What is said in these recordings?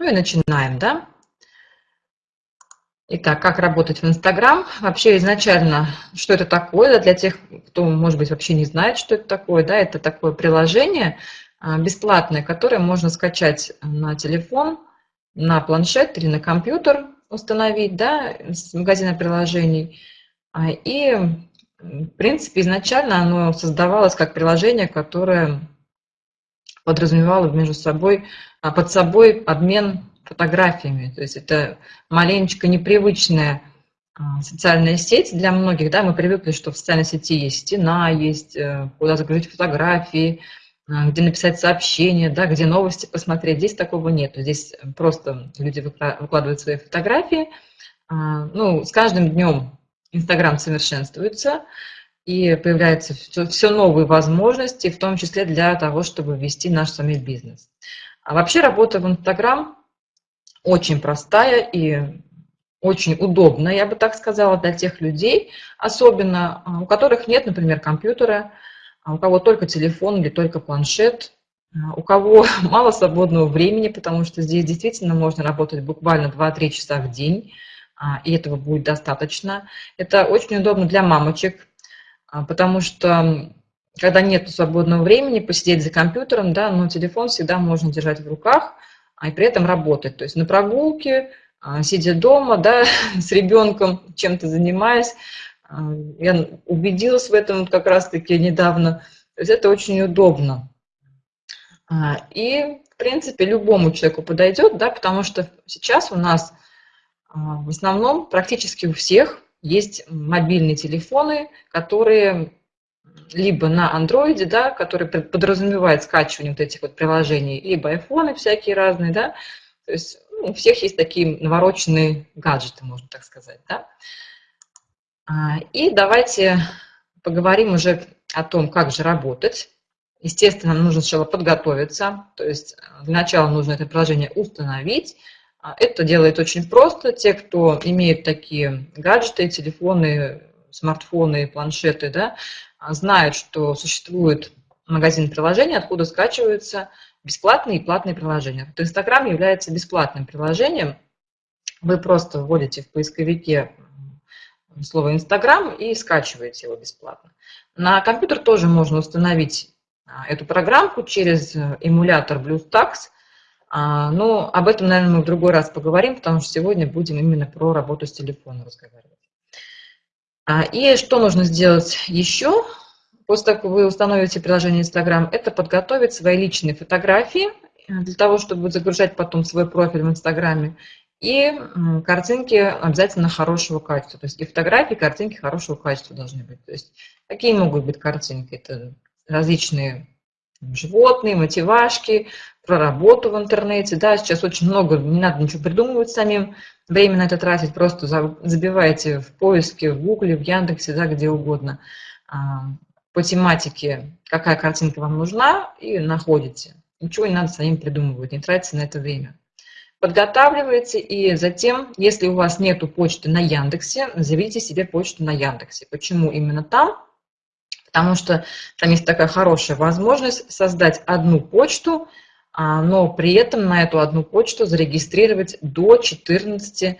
Ну и начинаем, да? Итак, как работать в Инстаграм? Вообще изначально, что это такое, да, для тех, кто, может быть, вообще не знает, что это такое, да, это такое приложение а, бесплатное, которое можно скачать на телефон, на планшет или на компьютер установить, да, с магазина приложений. А, и, в принципе, изначально оно создавалось как приложение, которое подразумевало между собой, а, под собой обмен фотографиями. То есть это маленечко непривычная а, социальная сеть для многих. Да, мы привыкли, что в социальной сети есть стена, есть э, куда загрузить фотографии, а, где написать сообщение, да, где новости посмотреть. Здесь такого нет. Здесь просто люди выкладывают свои фотографии. Ну, с каждым днем Инстаграм совершенствуется, и появляются все, все новые возможности, в том числе для того, чтобы вести наш с бизнес. А вообще работа в Инстаграм очень простая и очень удобная, я бы так сказала, для тех людей, особенно а, у которых нет, например, компьютера, а у кого только телефон или только планшет, а, у кого мало свободного времени, потому что здесь действительно можно работать буквально 2-3 часа в день, и этого будет достаточно. Это очень удобно для мамочек, потому что когда нет свободного времени посидеть за компьютером, да, но телефон всегда можно держать в руках – а и при этом работать. То есть на прогулке, а, сидя дома, да, с ребенком, чем-то занимаясь. А, я убедилась в этом как раз-таки недавно. То есть это очень удобно. А, и, в принципе, любому человеку подойдет, да, потому что сейчас у нас в основном практически у всех есть мобильные телефоны, которые либо на андроиде, да, который подразумевает скачивание вот этих вот приложений, либо айфоны всякие разные, да, то есть ну, у всех есть такие навороченные гаджеты, можно так сказать, да. А, и давайте поговорим уже о том, как же работать. Естественно, нужно сначала подготовиться, то есть для начала нужно это приложение установить. А, это делает очень просто. Те, кто имеет такие гаджеты, телефоны, смартфоны, планшеты, да, знают, что существует магазин приложений, откуда скачиваются бесплатные и платные приложения. Вот Инстаграм является бесплатным приложением. Вы просто вводите в поисковике слово Инстаграм и скачиваете его бесплатно. На компьютер тоже можно установить а, эту программку через эмулятор BlueStacks. А, но об этом, наверное, мы в другой раз поговорим, потому что сегодня будем именно про работу с телефоном разговаривать. А, и что нужно сделать еще? После того, как вы установите приложение Instagram, это подготовить свои личные фотографии э, для того, чтобы загружать потом свой профиль в Инстаграме. И картинки обязательно хорошего качества. То есть и фотографии, и картинки хорошего качества должны быть. То есть какие могут быть картинки? Это различные животные, мотивашки, про работу в интернете. Да, сейчас очень много, не надо ничего придумывать самим, время на это тратить, просто забивайте в поиске, в гугле, в Яндексе, да, где угодно, а, по тематике, какая картинка вам нужна, и находите. Ничего не надо самим придумывать, не тратите на это время. Подготавливаете, и затем, если у вас нету почты на Яндексе, заведите себе почту на Яндексе. Почему именно там? Потому что там есть такая хорошая возможность создать одну почту, а, но при этом на эту одну почту зарегистрировать до 14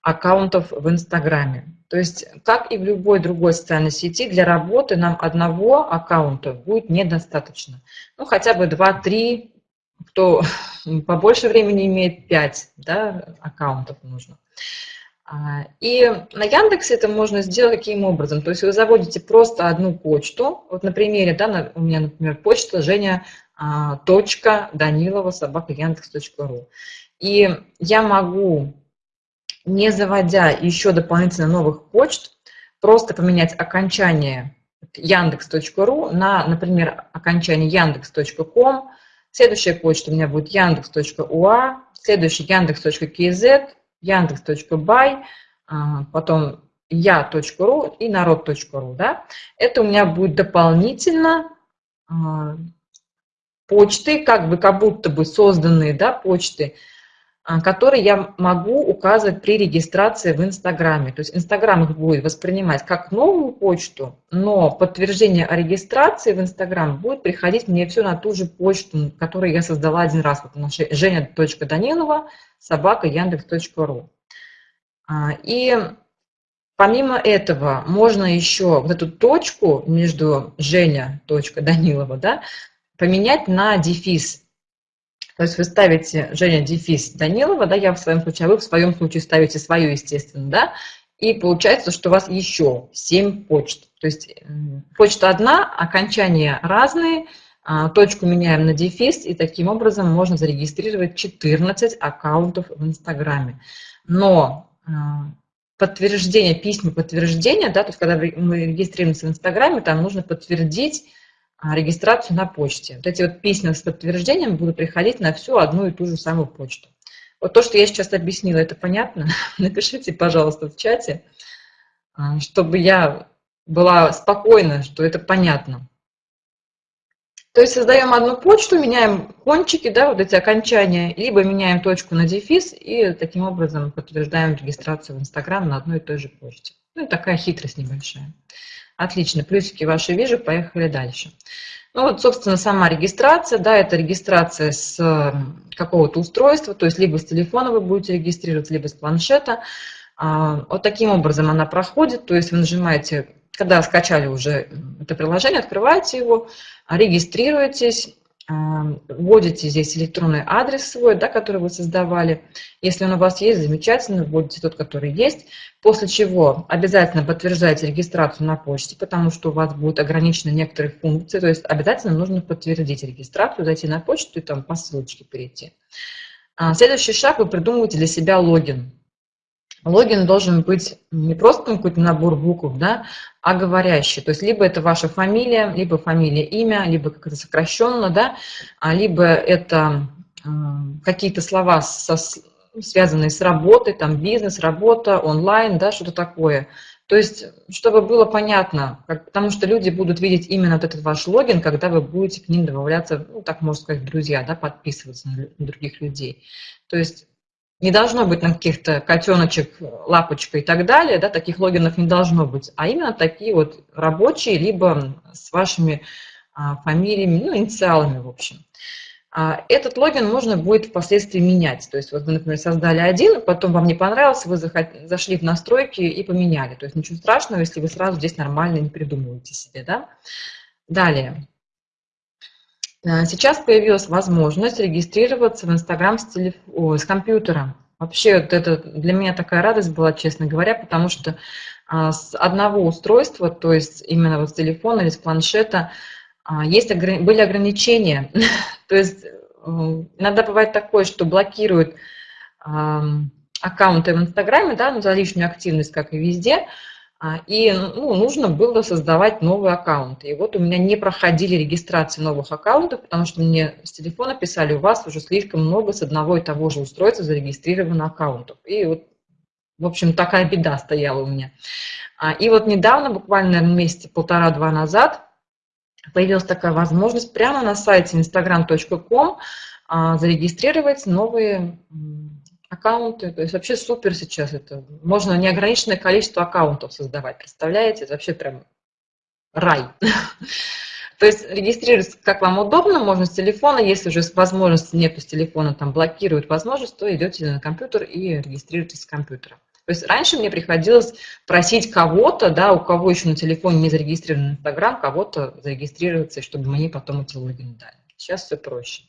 аккаунтов в Инстаграме. То есть, как и в любой другой социальной сети, для работы нам одного аккаунта будет недостаточно. Ну, хотя бы 2-3, кто побольше времени имеет, 5 да, аккаунтов нужно. А, и на Яндексе это можно сделать каким образом? То есть вы заводите просто одну почту. Вот на примере, да, у меня, например, почта Женя а, Данилова собака Яндекс.ру. И я могу, не заводя еще дополнительно новых почт, просто поменять окончание Яндекс.ру на, например, окончание Яндекс.ком. Следующая почта у меня будет Яндекс.уа, следующий Яндекс.кз, Яндекс.бай, а, потом я.ру и народ.ру. Да? Это у меня будет дополнительно а, почты, как бы как будто бы созданные да, почты, которые я могу указывать при регистрации в Инстаграме. То есть Инстаграм их будет воспринимать как новую почту, но подтверждение о регистрации в Инстаграм будет приходить мне все на ту же почту, которую я создала один раз. Вот наша женя.данилова собака яндекс.ру. А, и помимо этого можно еще вот эту точку между Женя.Данилова да, поменять на дефис то есть вы ставите Женя дефис Данилова, да, я в своем случае, а вы в своем случае ставите свою, естественно, да, и получается, что у вас еще 7 почт. То есть почта одна, окончания разные, а, точку меняем на дефис, и таким образом можно зарегистрировать 14 аккаунтов в Инстаграме. Но а, подтверждение, письма подтверждения, да, то есть когда мы регистрируемся в Инстаграме, там нужно подтвердить регистрацию на почте. Вот эти вот письма с подтверждением будут приходить на всю одну и ту же самую почту. Вот то, что я сейчас объяснила, это понятно? Напишите, пожалуйста, в чате, а, чтобы я была спокойна, что это понятно. То есть создаем одну почту, меняем кончики, да, вот эти окончания, либо меняем точку на дефис и таким образом подтверждаем регистрацию в Инстаграм на одной и той же почте. Ну, такая хитрость небольшая. Отлично, плюсики ваши вижу, поехали дальше. Ну вот, собственно, сама регистрация, да, это регистрация с какого-то устройства, то есть либо с телефона вы будете регистрироваться, либо с планшета. А, вот таким образом она проходит, то есть вы нажимаете, когда скачали уже это приложение, открываете его, регистрируетесь, вводите здесь электронный адрес свой, да, который вы создавали. Если он у вас есть, замечательно, вводите тот, который есть. После чего обязательно подтверждаете регистрацию на почте, потому что у вас будут ограничены некоторые функции. То есть обязательно нужно подтвердить регистрацию, зайти на почту и там по ссылочке перейти. А, следующий шаг, вы придумываете для себя логин. Логин должен быть не просто какой-то набор букв, да, а говорящий. То есть либо это ваша фамилия, либо фамилия, имя, либо как-то сокращенно, да, а либо это э, какие-то слова, со, связанные с работой, там бизнес, работа, онлайн, да, что-то такое. То есть, чтобы было понятно, как, потому что люди будут видеть именно вот этот ваш логин, когда вы будете к ним добавляться, ну, так можно сказать, друзья, да, подписываться на других людей. То есть не должно быть на каких-то котеночек, лапочка и так далее, да, таких логинов не должно быть, а именно такие вот рабочие, либо с вашими а, фамилиями, ну, инициалами, в общем. А, этот логин можно будет впоследствии менять. То есть вот вы, например, создали один, потом вам не понравился, вы зашли в настройки и поменяли. То есть ничего страшного, если вы сразу здесь нормально не придумываете себе. Да? Далее. Э, сейчас появилась возможность регистрироваться в Инстаграм с, телеф... с компьютера. Вообще вот это для меня такая радость была, честно говоря, потому что а, с одного устройства, то есть именно вот с телефона или с планшета, а, есть, были ограничения. то есть э, иногда бывает такое, что блокируют аккаунты в Инстаграме да, за лишнюю активность, как и везде, и ну, нужно было создавать новые аккаунты. И вот у меня не проходили регистрации новых аккаунтов, потому что мне с телефона писали, у вас уже слишком много с одного и того же устройства зарегистрировано аккаунтов. И вот, в общем, такая беда стояла у меня. А, и вот недавно, буквально месяца полтора-два назад, появилась такая возможность прямо на сайте instagram.com а, зарегистрировать новые аккаунты. То есть вообще супер сейчас это. Можно неограниченное количество аккаунтов создавать. Представляете? Это вообще прям рай. То есть регистрироваться как вам удобно, можно с телефона, если уже возможности нет с телефона, там блокируют возможность, то идете на компьютер и регистрируетесь с компьютера. То есть раньше мне приходилось просить кого-то, да, у кого еще на телефоне не зарегистрирован Инстаграм, кого-то зарегистрироваться, чтобы мне потом эти логины дали. Сейчас все проще.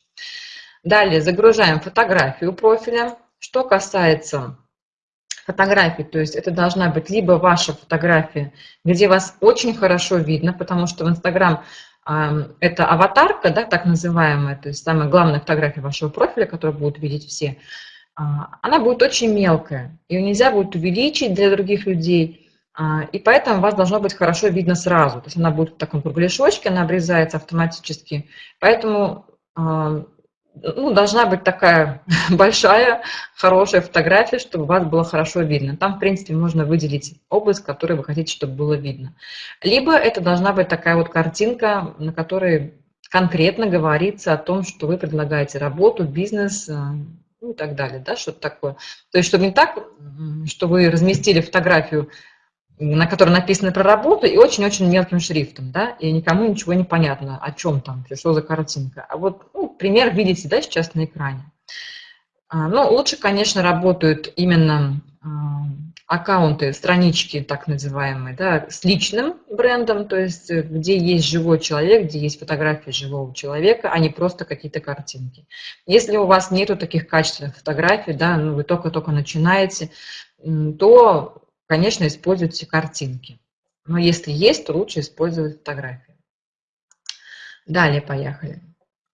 Далее загружаем фотографию профиля. Что касается фотографий, то есть это должна быть либо ваша фотография, где вас очень хорошо видно, потому что в Инстаграм это аватарка, да, так называемая, то есть самая главная фотография вашего профиля, которую будут видеть все, а, она будет очень мелкая, ее нельзя будет увеличить для других людей, а, и поэтому вас должно быть хорошо видно сразу. То есть она будет в таком кругляшочке, она обрезается автоматически. Поэтому ну, должна быть такая большая, хорошая фотография, чтобы вас было хорошо видно. Там, в принципе, можно выделить область, которую вы хотите, чтобы было видно. Либо это должна быть такая вот картинка, на которой конкретно говорится о том, что вы предлагаете работу, бизнес, э, ну, и так далее, да, что-то такое. То есть, чтобы не так, что вы разместили фотографию, на которой написано про работу, и очень-очень мелким шрифтом, да, и никому ничего не понятно, о чем там, что за картинка. А вот ну, пример видите, да, сейчас на экране. А, ну, лучше, конечно, работают именно а, аккаунты, странички так называемые, да, с личным брендом, то есть э, где есть живой человек, где есть фотографии живого человека, а не просто какие-то картинки. Если у вас нету таких качественных фотографий, да, ну, вы только-только начинаете, то, конечно, используйте картинки. Но если есть, то лучше использовать фотографии. Далее поехали.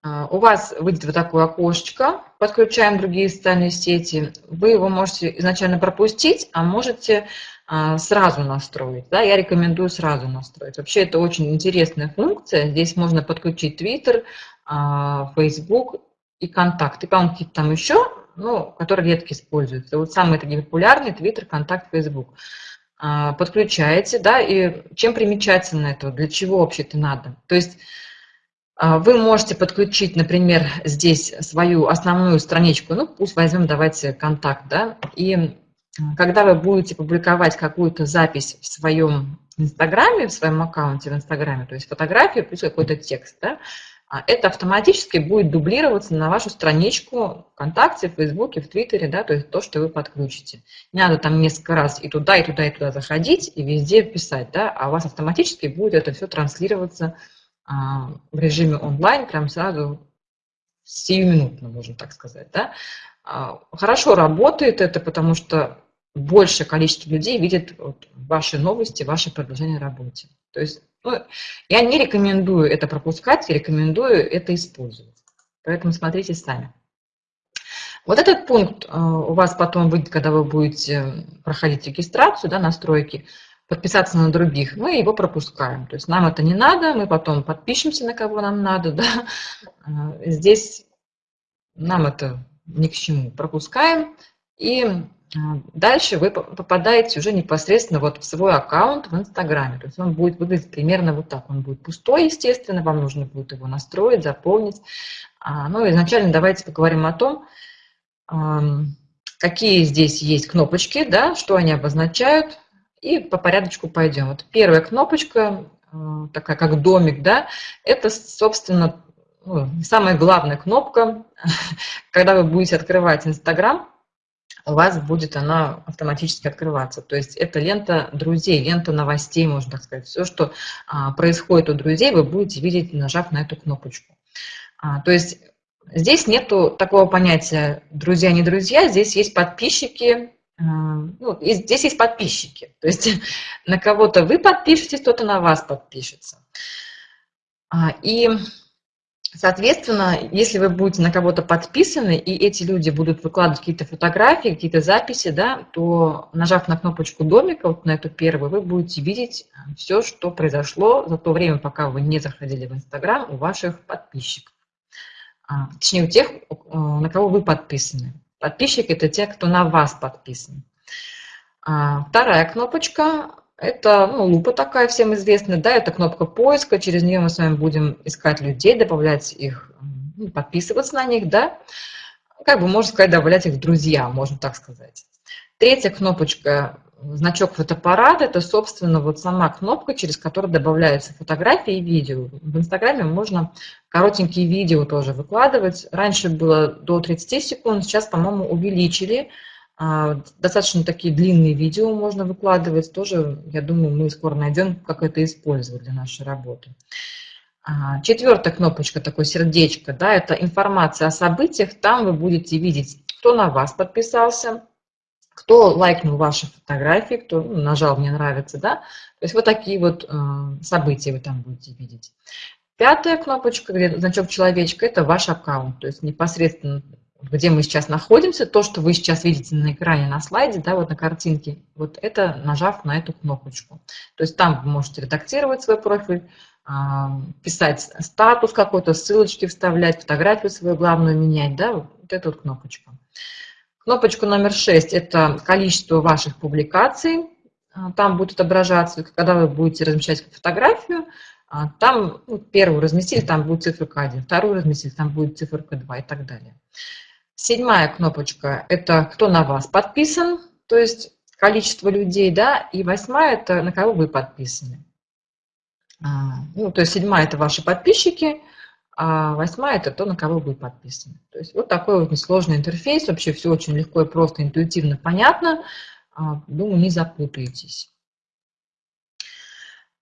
А, у вас выйдет вот такое окошечко, подключаем другие социальные сети. Вы его можете изначально пропустить, а можете а, сразу настроить. Да? Я рекомендую сразу настроить. Вообще это очень интересная функция. Здесь можно подключить Twitter, а, Facebook и контакты. По-моему, какие-то там еще, ну, которые редко используются. Вот самые такие популярные Twitter, контакт, Facebook. Подключаете, да, и чем примечательно это, для чего вообще это надо? То есть а, вы можете подключить, например, здесь свою основную страничку, ну пусть возьмем, давайте контакт, да, и когда вы будете публиковать какую-то запись в своем Инстаграме, в своем аккаунте в Инстаграме, то есть фотографию плюс какой-то текст, да, а это автоматически будет дублироваться на вашу страничку ВКонтакте, в Фейсбуке, в Твиттере, да, то есть то, что вы подключите. Не надо там несколько раз и туда, и туда, и туда заходить, и везде писать, да, а у вас автоматически будет это все транслироваться а, в режиме онлайн прям сразу сиюминутно, можно так сказать. Да? А, хорошо работает это, потому что большее количество людей видит вот ваши новости, ваши предложения о работе. То есть ну, я не рекомендую это пропускать, рекомендую это использовать. Поэтому смотрите сами. Вот этот пункт а, у вас потом выйдет, когда вы будете проходить регистрацию, да, настройки подписаться на других, мы его пропускаем. То есть нам это не надо, мы потом подпишемся на кого нам надо. Да? Здесь нам это ни к чему. Пропускаем. И дальше вы попадаете уже непосредственно вот в свой аккаунт в Инстаграме. То есть он будет выглядеть примерно вот так. Он будет пустой, естественно, вам нужно будет его настроить, заполнить. А, ну, изначально давайте поговорим о том, какие здесь есть кнопочки, да, что они обозначают, и по порядочку пойдем. Вот первая кнопочка, э, такая как домик, да, это, собственно, ну, самая главная кнопка. Когда вы будете открывать Инстаграм, у вас будет она автоматически открываться. То есть это лента друзей, лента новостей, можно так сказать. Все, что а, происходит у друзей, вы будете видеть, нажав на эту кнопочку. А, то есть здесь нету такого понятия друзья-не друзья, здесь есть подписчики, ну, здесь есть подписчики. То есть на кого-то вы подпишетесь, кто-то на вас подпишется. А, и, соответственно, если вы будете на кого-то подписаны, и эти люди будут выкладывать какие-то фотографии, какие-то записи, да, то, нажав на кнопочку домика, вот на эту первую, вы будете видеть все, что произошло за то время, пока вы не заходили в Инстаграм у ваших подписчиков. А, точнее, у тех, на кого вы подписаны. Подписчики – это те, кто на вас подписан. А вторая кнопочка – это ну, лупа такая всем известная, да, это кнопка поиска, через нее мы с вами будем искать людей, добавлять их, ну, подписываться на них, да, как бы можно сказать, добавлять их в друзья, можно так сказать. Третья кнопочка значок фотоаппарата – это, собственно, вот сама кнопка, через которую добавляются фотографии и видео. В Инстаграме можно коротенькие видео тоже выкладывать. Раньше было до 30 секунд, сейчас, по-моему, увеличили. А, достаточно такие длинные видео можно выкладывать. Тоже, я думаю, мы скоро найдем, как это использовать для нашей работы. А, четвертая кнопочка, такое сердечко, да, это информация о событиях. Там вы будете видеть, кто на вас подписался, кто лайкнул ваши фотографии, кто ну, нажал «Мне нравится», да, то есть вот такие вот э, события вы там будете видеть. Пятая кнопочка, значок человечка, это ваш аккаунт, то есть непосредственно где мы сейчас находимся, то, что вы сейчас видите на экране, на слайде, да, вот на картинке, вот это нажав на эту кнопочку. То есть там вы можете редактировать свой профиль, а, писать статус какой-то, ссылочки вставлять, фотографию свою главную менять, да, вот эту вот кнопочку. Кнопочку номер 6 – это количество ваших публикаций. А, там будет отображаться, когда вы будете размещать фотографию, а, там ну, первую разместили, там будет циферка 1, вторую разместили, там будет циферка 2 и так далее. Седьмая кнопочка – это кто на вас подписан, то есть количество людей, да, и восьмая – это на кого вы подписаны. А, ну, то есть седьмая – это ваши подписчики, а восьмая – это то, на кого вы подписаны. То есть вот такой вот несложный интерфейс, вообще все очень легко и просто, интуитивно, понятно. А, думаю, не запутаетесь.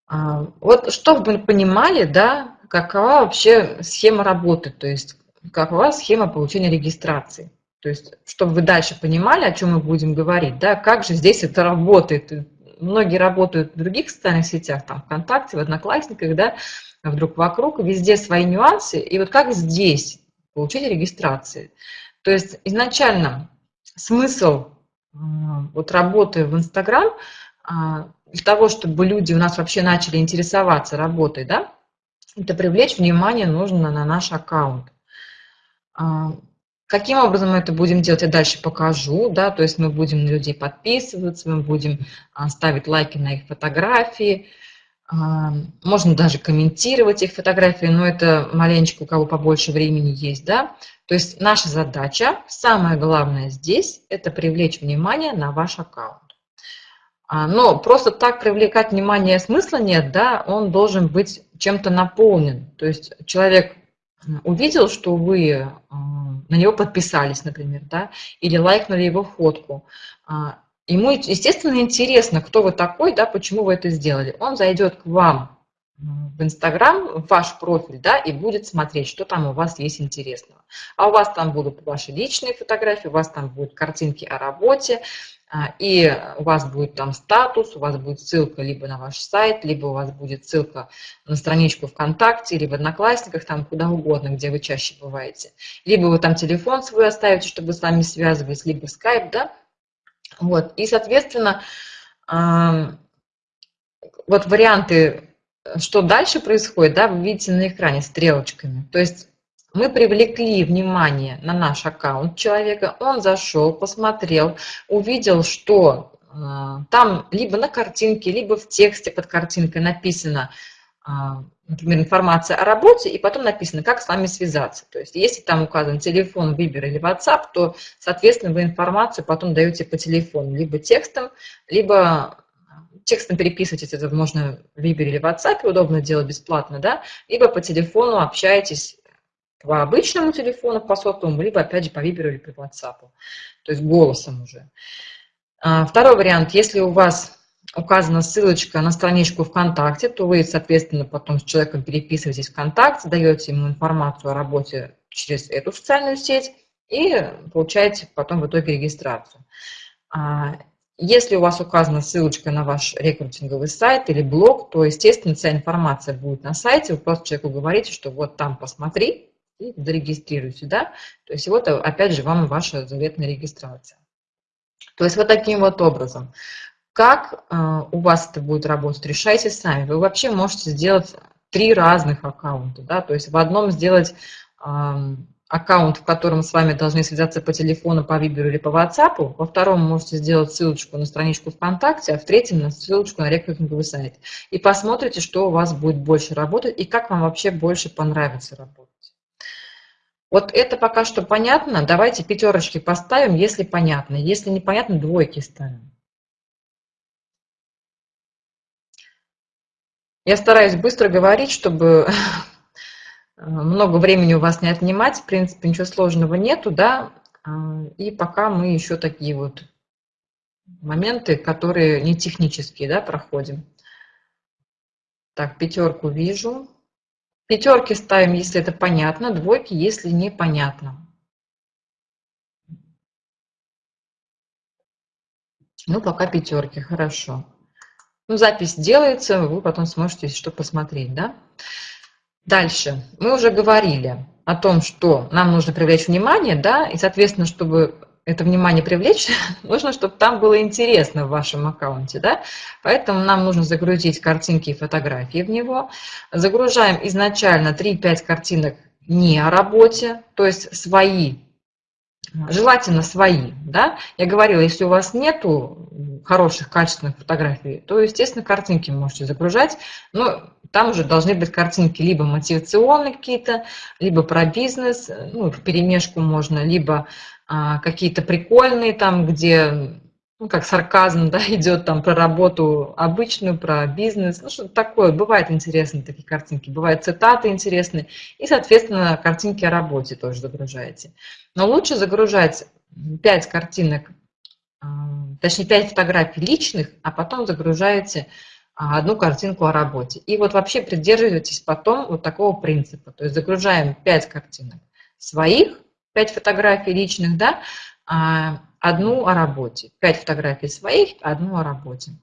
А, вот чтобы вы понимали, да, какова вообще схема работы, то есть какова схема получения регистрации. То есть, чтобы вы дальше понимали, о чем мы будем говорить, да, как же здесь это работает. Многие работают в других социальных сетях, там, ВКонтакте, в Одноклассниках, да, вдруг вокруг, везде свои нюансы. И вот как здесь получить регистрации. То есть изначально смысл вот работы в Инстаграм а, для того, чтобы люди у нас вообще начали интересоваться работой, да, это привлечь внимание нужно на наш аккаунт. А, каким образом мы это будем делать, я дальше покажу. Да? То есть мы будем на людей подписываться, мы будем а, ставить лайки на их фотографии. А, можно даже комментировать их фотографии, но это маленечко у кого побольше времени есть. Да? То есть наша задача, самое главное здесь, это привлечь внимание на ваш аккаунт. Но просто так привлекать внимание смысла нет, да, он должен быть чем-то наполнен. То есть человек увидел, что вы а, на него подписались, например, да, или лайкнули его фотку, а, ему, естественно, интересно, кто вы такой, да, почему вы это сделали. Он зайдет к вам в Инстаграм, в ваш профиль, да, и будет смотреть, что там у вас есть интересного. А у вас там будут ваши личные фотографии, у вас там будут картинки о работе, и у вас будет там статус, у вас будет ссылка либо на ваш сайт, либо у вас будет ссылка на страничку ВКонтакте, либо в Одноклассниках, там куда угодно, где вы чаще бываете. Либо вы там телефон свой оставите, чтобы с вами связывались, либо скайп, да. Вот, и, соответственно, вот варианты, что дальше происходит, да, вы видите на экране стрелочками. То есть мы привлекли внимание на наш аккаунт человека, он зашел, посмотрел, увидел, что э, там либо на картинке, либо в тексте под картинкой написано, э, например, информация о работе, и потом написано, как с вами связаться. То есть если там указан телефон, Viber или WhatsApp, то, соответственно, вы информацию потом даете по телефону, либо текстом, либо текстом переписываетесь, это можно в Viber или WhatsApp, удобно делать бесплатно, да, либо по телефону общаетесь по обычному телефону, по сотовому, либо опять же по Виберу или по WhatsApp, то есть голосом уже. А, второй вариант, если у вас указана ссылочка на страничку ВКонтакте, то вы, соответственно, потом с человеком переписываетесь ВКонтакте, даете ему информацию о работе через эту социальную сеть и получаете потом в итоге регистрацию. А, если у вас указана ссылочка на ваш рекрутинговый сайт или блог, то, естественно, вся информация будет на сайте. Вы просто человеку говорите, что вот там посмотри, и зарегистрируйте, да, то есть вот опять же вам ваша заветная регистрация. То есть вот таким вот образом. Как э, у вас это будет работать, решайте сами. Вы вообще можете сделать три разных аккаунта, да, то есть в одном сделать аккаунт, в котором с вами должны связаться по телефону, по Виберу или по WhatsApp, во втором можете сделать ссылочку на страничку ВКонтакте, а в третьем на ссылочку на рекрутинговый сайт. И посмотрите, что у вас будет больше работать и как вам вообще больше понравится работать. Вот это пока что понятно. Давайте пятерочки поставим, если понятно. Если непонятно, двойки ставим. Я стараюсь быстро говорить, чтобы много времени у вас не отнимать. В принципе, ничего сложного нету, да. А, и пока мы еще такие вот моменты, которые не технические, да, проходим. Так, пятерку вижу. Пятерки ставим, если это понятно, двойки, если непонятно. Ну, пока пятерки, хорошо. Ну, запись делается, вы потом сможете что посмотреть, да? Дальше. Мы уже говорили о том, что нам нужно привлечь внимание, да, и, соответственно, чтобы это внимание привлечь, нужно, чтобы там было интересно в вашем аккаунте, да? Поэтому нам нужно загрузить картинки и фотографии в него. Загружаем изначально 3-5 картинок не о работе, то есть свои Желательно свои, да. Я говорила, если у вас нету хороших, качественных фотографий, то, естественно, картинки можете загружать, но там уже должны быть картинки либо мотивационные какие-то, либо про бизнес, ну, в перемешку можно, либо а, какие-то прикольные там, где ну, как сарказм, да, идет там про работу обычную, про бизнес, ну, что-то такое. Бывают интересные такие картинки, бывают цитаты интересные, и, соответственно, картинки о работе тоже загружаете. Но лучше загружать 5 картинок, точнее, 5 фотографий личных, а потом загружаете а, одну картинку о работе. И вот вообще придерживайтесь потом вот такого принципа. То есть загружаем 5 картинок своих, 5 фотографий личных, да, а, одну о работе. Пять фотографий своих, одну о работе.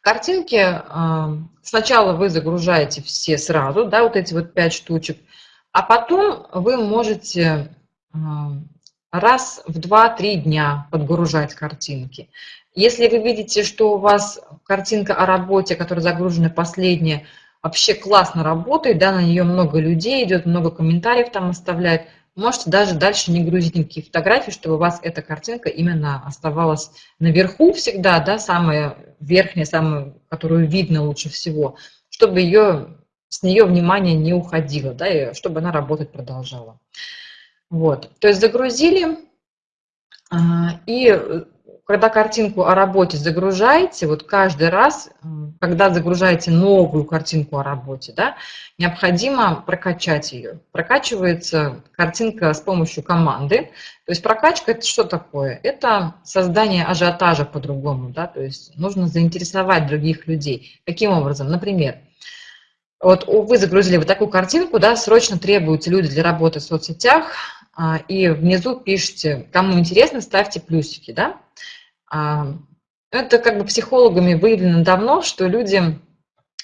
Картинки а, сначала вы загружаете все сразу, да, вот эти вот пять штучек, а потом вы можете а, раз в 2-3 дня подгружать картинки. Если вы видите, что у вас картинка о работе, которая загружена последняя, вообще классно работает, да, на нее много людей идет, много комментариев там оставляют, Можете даже дальше не грузить никакие фотографии, чтобы у вас эта картинка именно оставалась наверху всегда, да, самая верхняя, самая, которую видно лучше всего, чтобы ее, с нее внимание не уходило, да, и чтобы она работать продолжала. Вот, то есть загрузили, а, и когда картинку о работе загружаете, вот каждый раз, когда загружаете новую картинку о работе, да, необходимо прокачать ее. Прокачивается картинка с помощью команды. То есть прокачка – это что такое? Это создание ажиотажа по-другому, да, то есть нужно заинтересовать других людей. Каким образом? Например, вот вы загрузили вот такую картинку, да, срочно требуются люди для работы в соцсетях, и внизу пишите, кому интересно, ставьте плюсики, да. А, это как бы психологами выявлено давно, что люди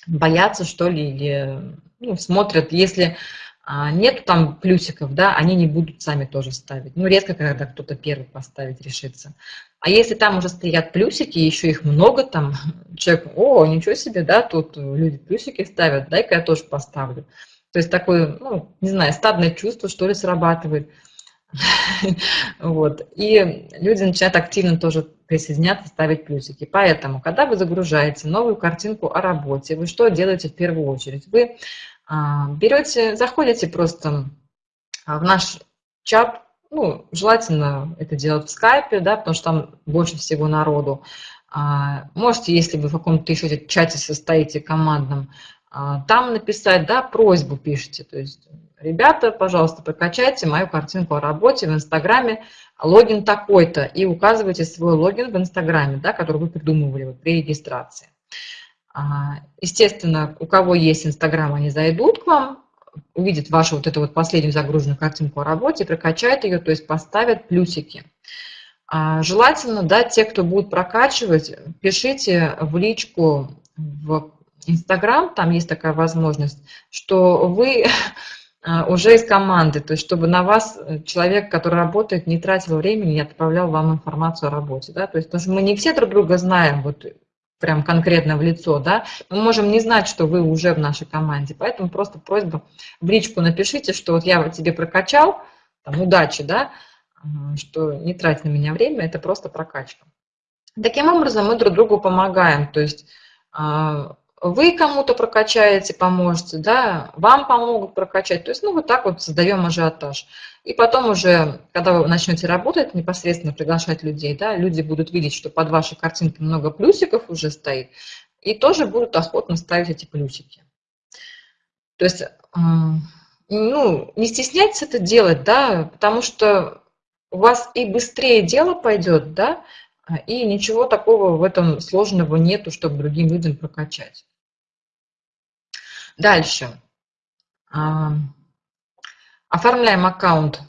боятся, что ли, или ну, смотрят, если а, нет там плюсиков, да, они не будут сами тоже ставить. Ну, редко, когда кто-то первый поставить решится. А если там уже стоят плюсики, еще их много там, человек, о, ничего себе, да, тут люди плюсики ставят, дай-ка я тоже поставлю. То есть такое, ну, не знаю, стадное чувство, что ли, срабатывает. Вот. И люди начинают активно тоже присоединяться, ставить плюсики. Поэтому, когда вы загружаете новую картинку о работе, вы что делаете в первую очередь? Вы а, берете, заходите просто а, в наш чат, ну, желательно это делать в скайпе, да, потому что там больше всего народу. А, можете, если вы в каком-то еще чате состоите командном, там написать, да, просьбу пишите, то есть, ребята, пожалуйста, прокачайте мою картинку о работе в Инстаграме, логин такой-то, и указывайте свой логин в Инстаграме, да, который вы придумывали вот при регистрации. А, естественно, у кого есть Инстаграм, они зайдут к вам, увидят вашу вот эту вот последнюю загруженную картинку о работе, прокачают ее, то есть поставят плюсики. А, желательно, да, те, кто будут прокачивать, пишите в личку в Инстаграм, там есть такая возможность, что вы а, уже из команды, то есть чтобы на вас э, человек, который работает, не тратил времени, не отправлял вам информацию о работе, да, то есть потому что мы не все друг друга знаем, вот прям конкретно в лицо, да, мы можем не знать, что вы уже в нашей команде, поэтому просто просьба в личку напишите, что вот я вот тебе прокачал, там, удачи, да, что не трать на меня время, это просто прокачка. Таким образом мы друг другу помогаем, то есть а, вы кому-то прокачаете, поможете, да, вам помогут прокачать. То есть, ну, вот так вот создаем ажиотаж. И потом уже, когда вы начнете работать, непосредственно приглашать людей, да, люди будут видеть, что под вашей картинкой много плюсиков уже стоит, и тоже будут охотно ставить эти плюсики. То есть, ну, не стесняйтесь это делать, да, потому что у вас и быстрее дело пойдет, да, и ничего такого в этом сложного нету, чтобы другим людям прокачать. Дальше. Оформляем аккаунт.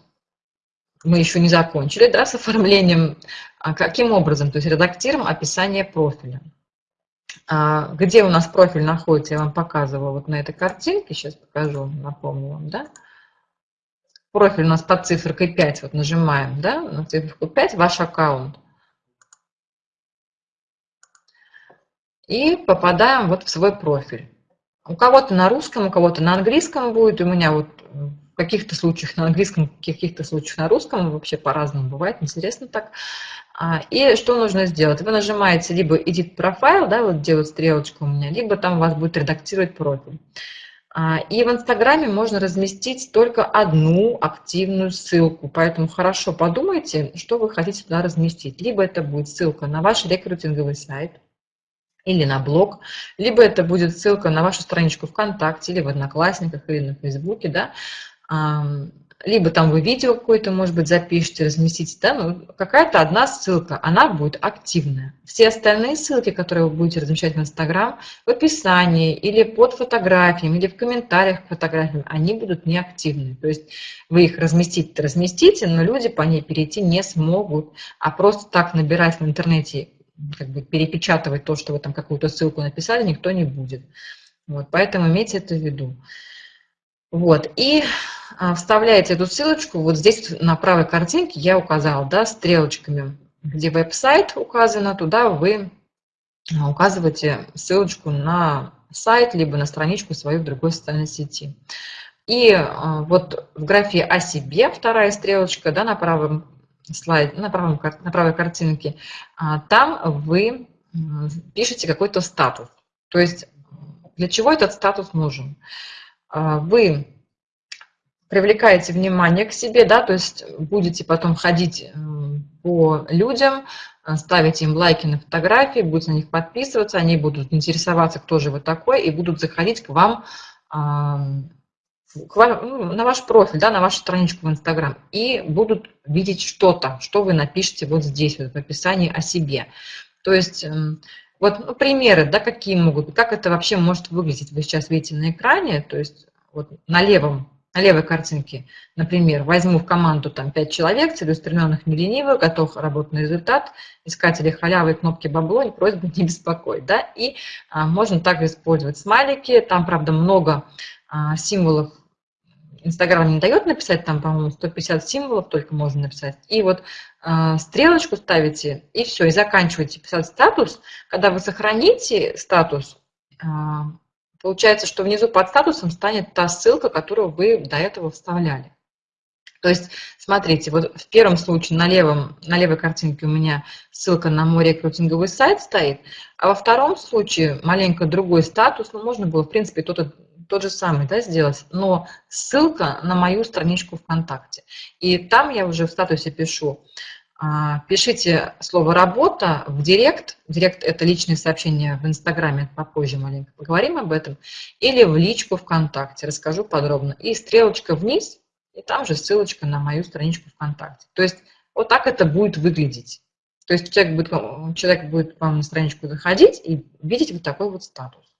Мы еще не закончили да, с оформлением. А каким образом? То есть редактируем описание профиля. А, где у нас профиль находится, я вам показывала вот на этой картинке. Сейчас покажу, напомню вам. Да? Профиль у нас под цифрой 5. Вот нажимаем да, на циферку 5, ваш аккаунт. И попадаем вот в свой профиль. У кого-то на русском, у кого-то на английском будет. У меня вот в каких-то случаях на английском, в каких-то случаях на русском, вообще по-разному бывает, интересно так. А, и что нужно сделать? Вы нажимаете либо Edit Profile, да, вот где вот стрелочка у меня, либо там у вас будет редактировать профиль. А, и в Инстаграме можно разместить только одну активную ссылку, поэтому хорошо подумайте, что вы хотите туда разместить. Либо это будет ссылка на ваш рекрутинговый сайт, или на блог, либо это будет ссылка на вашу страничку ВКонтакте, или в Одноклассниках, или на Фейсбуке, да, либо там вы видео какое-то, может быть, запишите, разместите, да, ну, какая-то одна ссылка, она будет активная. Все остальные ссылки, которые вы будете размещать в Инстаграм, в описании или под фотографиями, или в комментариях к фотографиям, они будут неактивны. То есть вы их разместите, разместите, но люди по ней перейти не смогут, а просто так набирать в интернете, как бы перепечатывать то, что вы там какую-то ссылку написали, никто не будет. Вот, поэтому имейте это в виду. Вот, и а, вставляете эту ссылочку, вот здесь на правой картинке я указала, да, стрелочками, где веб-сайт указано, туда вы а, указываете ссылочку на сайт, либо на страничку свою в другой социальной сети. И а, вот в графе «О себе» вторая стрелочка, да, на правом слайде, на, правом, на правой картинке, там вы пишете какой-то статус. То есть для чего этот статус нужен? Вы привлекаете внимание к себе, да, то есть будете потом ходить по людям, э, ставить им лайки на фотографии, будете на них подписываться, они будут интересоваться, кто же вы такой, и будут заходить к вам, к вам ну, на ваш профиль, да, на вашу страничку в Инстаграм, и будут видеть что-то, что вы напишете вот здесь, вот в описании о себе. То есть вот ну, примеры, да, какие могут быть, как это вообще может выглядеть, вы сейчас видите на экране, то есть вот на левом на левой картинке, например, возьму в команду там 5 человек, целеустремленных, не ленивых, готов работать на результат, искатели халявы, кнопки бабло, и просьба не беспокоить. Да? И а, можно также использовать смайлики, там, правда, много а, символов, Инстаграм не дает написать, там, по-моему, 150 символов только можно написать. И вот э, стрелочку ставите, и все, и заканчиваете писать статус. Когда вы сохраните статус, э, Получается, что внизу под статусом станет та ссылка, которую вы до этого вставляли. То есть, смотрите, вот в первом случае на, левом, на левой картинке у меня ссылка на мой рекрутинговый сайт стоит, а во втором случае маленько другой статус, ну, можно было, в принципе, тот, тот же самый да, сделать, но ссылка на мою страничку ВКонтакте. И там я уже в статусе пишу, а, пишите слово «работа» в директ. Директ – это личные сообщения в Инстаграме, попозже маленько поговорим об этом. Или в личку ВКонтакте, расскажу подробно. И стрелочка вниз, и там же ссылочка на мою страничку ВКонтакте. То есть вот так это будет выглядеть. То есть человек будет, человек будет к вам на страничку заходить и видеть вот такой вот статус.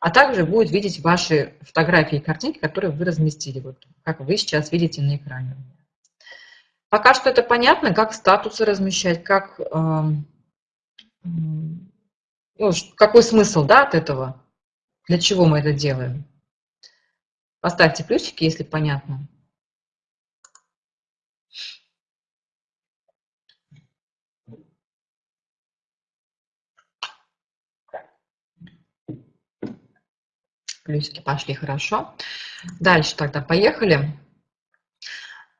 А также будет видеть ваши фотографии и картинки, которые вы разместили, вот как вы сейчас видите на экране. Пока что это понятно, как статусы размещать, как, эм, ну, какой смысл да, от этого, для чего мы это делаем. Поставьте плюсики, если понятно. Плюсики пошли хорошо. Дальше тогда поехали.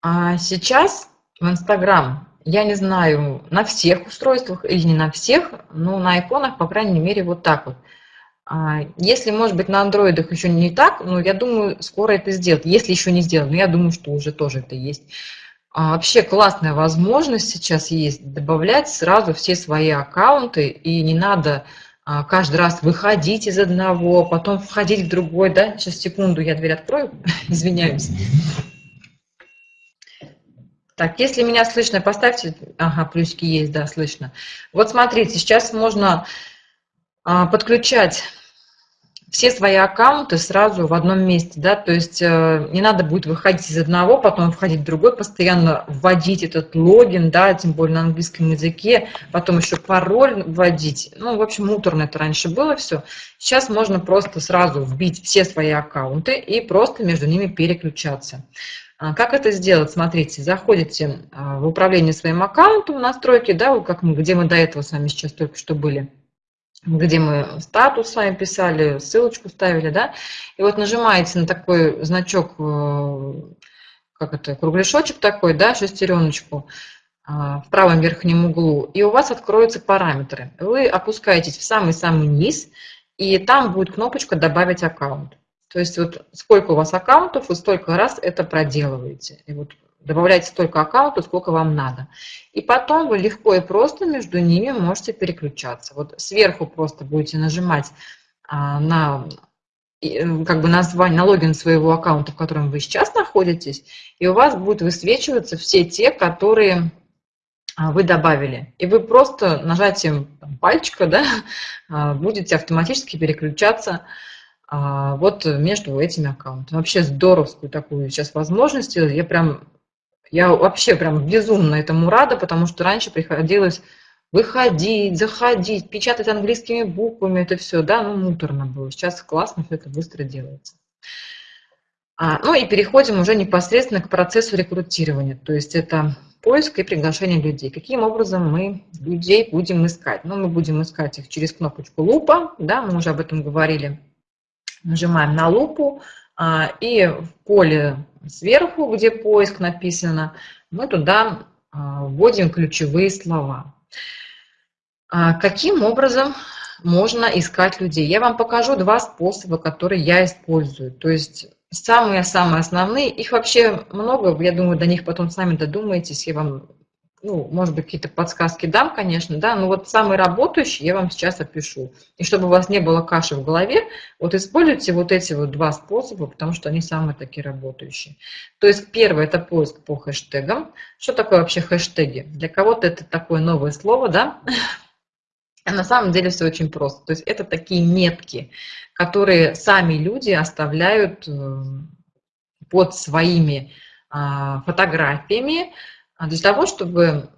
А сейчас в Инстаграм, я не знаю, на всех устройствах или не на всех, но на айфонах, по крайней мере, вот так вот. А, если, может быть, на андроидах еще не так, но я думаю, скоро это сделать. Если еще не сделано, я думаю, что уже тоже это есть. А вообще классная возможность сейчас есть добавлять сразу все свои аккаунты, и не надо каждый раз выходить из одного, потом входить в другой, да, сейчас секунду, я дверь открою, извиняюсь. Так, если меня слышно, поставьте. Ага, плюсики есть, да, слышно. Вот смотрите, сейчас можно а, подключать все свои аккаунты сразу в одном месте, да, то есть э, не надо будет выходить из одного, потом входить в другой, постоянно вводить этот логин, да, тем более на английском языке, потом еще пароль вводить, ну, в общем, муторно это раньше было все. Сейчас можно просто сразу вбить все свои аккаунты и просто между ними переключаться. А как это сделать? Смотрите, заходите а, в управление своим аккаунтом, настройки, да, как мы, где мы до этого с вами сейчас только что были, где мы статус с вами писали, ссылочку ставили, да, и вот нажимаете на такой значок э, как это, кругляшочек такой, да, шестереночку в правом верхнем углу, и у вас откроются параметры. Вы опускаетесь в самый-самый низ, и там будет кнопочка «Добавить аккаунт». То есть вот сколько у вас аккаунтов, вы столько раз это проделываете. И вот добавляете столько аккаунтов, сколько вам надо. И потом вы легко и просто между ними можете переключаться. Вот сверху просто будете нажимать а, на как бы название, на логин своего аккаунта, в котором вы сейчас находитесь, и у вас будут высвечиваться все те, которые а, вы добавили. И вы просто нажатием пальчика да, а, будете автоматически переключаться вот между этими аккаунтами. Вообще здоровскую такую сейчас возможность. Я прям, я вообще прям безумно этому рада, потому что раньше приходилось выходить, заходить, печатать английскими буквами, это все, да, ну, муторно было. Сейчас классно, все это быстро делается. А, ну и переходим уже непосредственно к процессу рекрутирования. То есть это поиск и приглашение людей. Каким образом мы людей будем искать? Ну, мы будем искать их через кнопочку лупа, да, мы уже об этом говорили. Нажимаем на лупу, и в поле сверху, где поиск написано, мы туда а, вводим ключевые слова. А, каким образом можно искать людей? Я вам покажу два способа, которые я использую. То есть Самые-самые основные, их вообще много, я думаю, до них потом сами додумаетесь, я вам, ну, может быть, какие-то подсказки дам, конечно, да, но вот самые работающие я вам сейчас опишу. И чтобы у вас не было каши в голове, вот используйте вот эти вот два способа, потому что они самые такие работающие. То есть первый – это поиск по хэштегам. Что такое вообще хэштеги? Для кого-то это такое новое слово, да, а на самом деле все очень просто. То есть это такие метки, которые сами люди оставляют э, под своими а, фотографиями для того, чтобы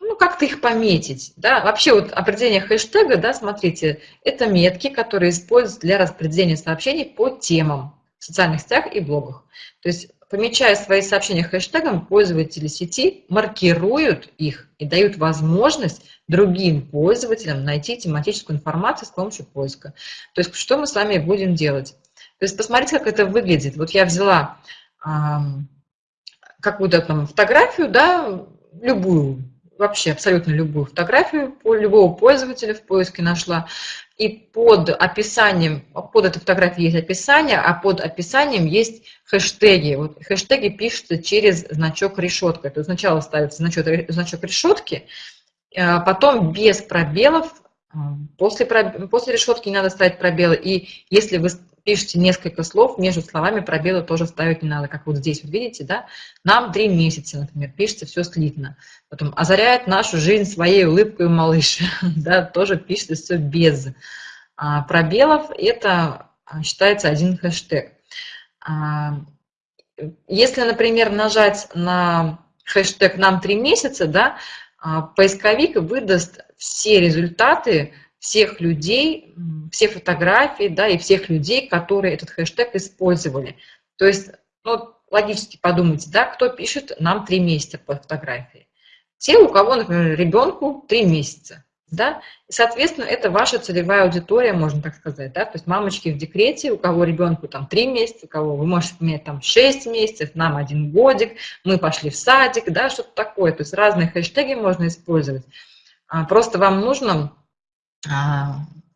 ну, как-то их пометить. Да? Вообще вот определение хэштега, да, смотрите, это метки, которые используются для распределения сообщений по темам в социальных сетях и блогах. То есть Помечая свои сообщения хэштегом, пользователи сети маркируют их и дают возможность другим пользователям найти тематическую информацию с помощью поиска. То есть что мы с вами будем делать? То есть посмотрите, как это выглядит. Вот я взяла какую-то там фотографию, да, любую, вообще абсолютно любую фотографию любого пользователя в поиске нашла. И под описанием, под этой фотографией есть описание, а под описанием есть хэштеги. Вот хэштеги пишутся через значок решетка. То есть сначала ставится значок, значок решетки, а потом без пробелов, а, после, после решетки не надо ставить пробелы. И если вы пишете несколько слов, между словами пробелы тоже ставить не надо, как вот здесь, вот видите, да? Нам три месяца, например, пишется все слитно. Потом озаряет нашу жизнь своей улыбкой малыш, да, тоже пишется все без а, пробелов. Это а, считается один хэштег. А, если, например, нажать на хэштег «нам три месяца», да, поисковик выдаст все результаты всех людей, все фотографии, да, и всех людей, которые этот хэштег использовали. То есть, ну, логически подумайте, да, кто пишет нам три месяца по фотографии. Те, у кого, например, ребенку три месяца, да, и, соответственно, это ваша целевая аудитория, можно так сказать, да, то есть мамочки в декрете, у кого ребенку там три месяца, у кого вы можете иметь там шесть месяцев, нам один годик, мы пошли в садик, да, что-то такое, то есть разные хэштеги можно использовать. А, просто вам нужно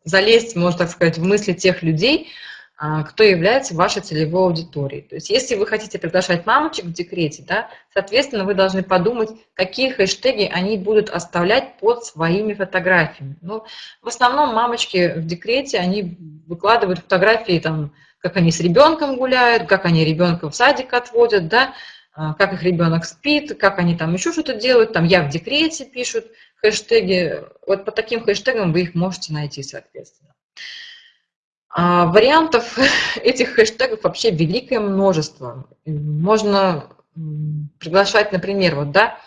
залезть, можно так сказать, в мысли тех людей, а, кто является вашей целевой аудиторией. То есть если вы хотите приглашать мамочек в декрете, да, соответственно, вы должны подумать, какие хэштеги они будут оставлять под своими фотографиями. Ну, в основном мамочки в декрете, они выкладывают фотографии, там, как они с ребенком гуляют, как они ребенка в садик отводят, да, а, как их ребенок спит, как они там еще что-то делают, там «я в декрете» пишут, хэштеги, вот по таким хэштегам вы их можете найти, соответственно. А вариантов этих хэштегов вообще великое множество. Можно приглашать, например, вот, да,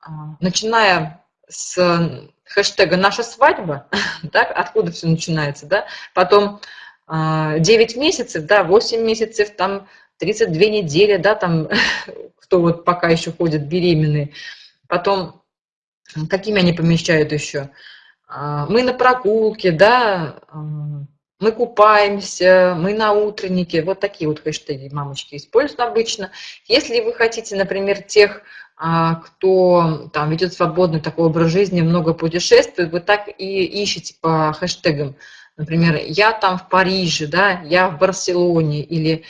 а, начиная с хэштега «наша свадьба», да, откуда все начинается, да, потом 9 а, месяцев, да, 8 месяцев, там 32 недели, да, там, кто вот пока еще ходит беременные, потом Какими они помещают еще? А, мы на прогулке, да, а, мы купаемся, мы на утреннике. Вот такие вот хэштеги мамочки используют обычно. Если вы хотите, например, тех, а, кто там ведет свободный такой образ жизни, много путешествует, вы так и ищете по хэштегам. Например, я там в Париже, да, я в Барселоне, или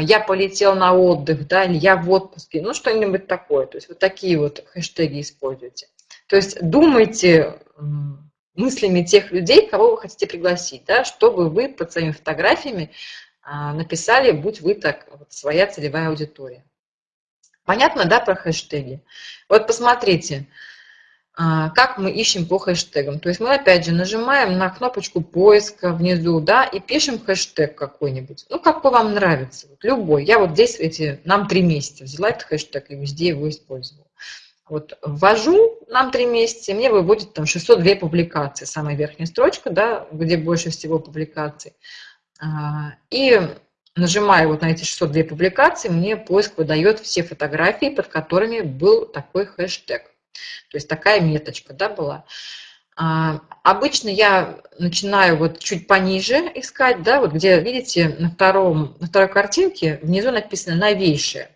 я полетел на отдых, да, или я в отпуске, ну что-нибудь такое. То есть вот такие вот хэштеги используйте. То есть думайте мыслями тех людей, кого вы хотите пригласить, да, чтобы вы под своими фотографиями а, написали, будь вы так, вот, своя целевая аудитория. Понятно, да, про хэштеги? Вот посмотрите, а, как мы ищем по хэштегам. То есть мы опять же нажимаем на кнопочку поиска внизу, да, и пишем хэштег какой-нибудь. Ну, какой вам нравится, вот любой. Я вот здесь эти, нам три месяца взяла этот хэштег и везде его использовала. Вот ввожу нам три месяца, мне выводит там 602 публикации, самая верхняя строчка, да, где больше всего публикаций. А, и нажимаю вот на эти 602 публикации, мне поиск выдает все фотографии, под которыми был такой хэштег. То есть такая меточка да, была. А, обычно я начинаю вот чуть пониже искать, да, вот где, видите, на, втором, на второй картинке внизу написано «новейшее».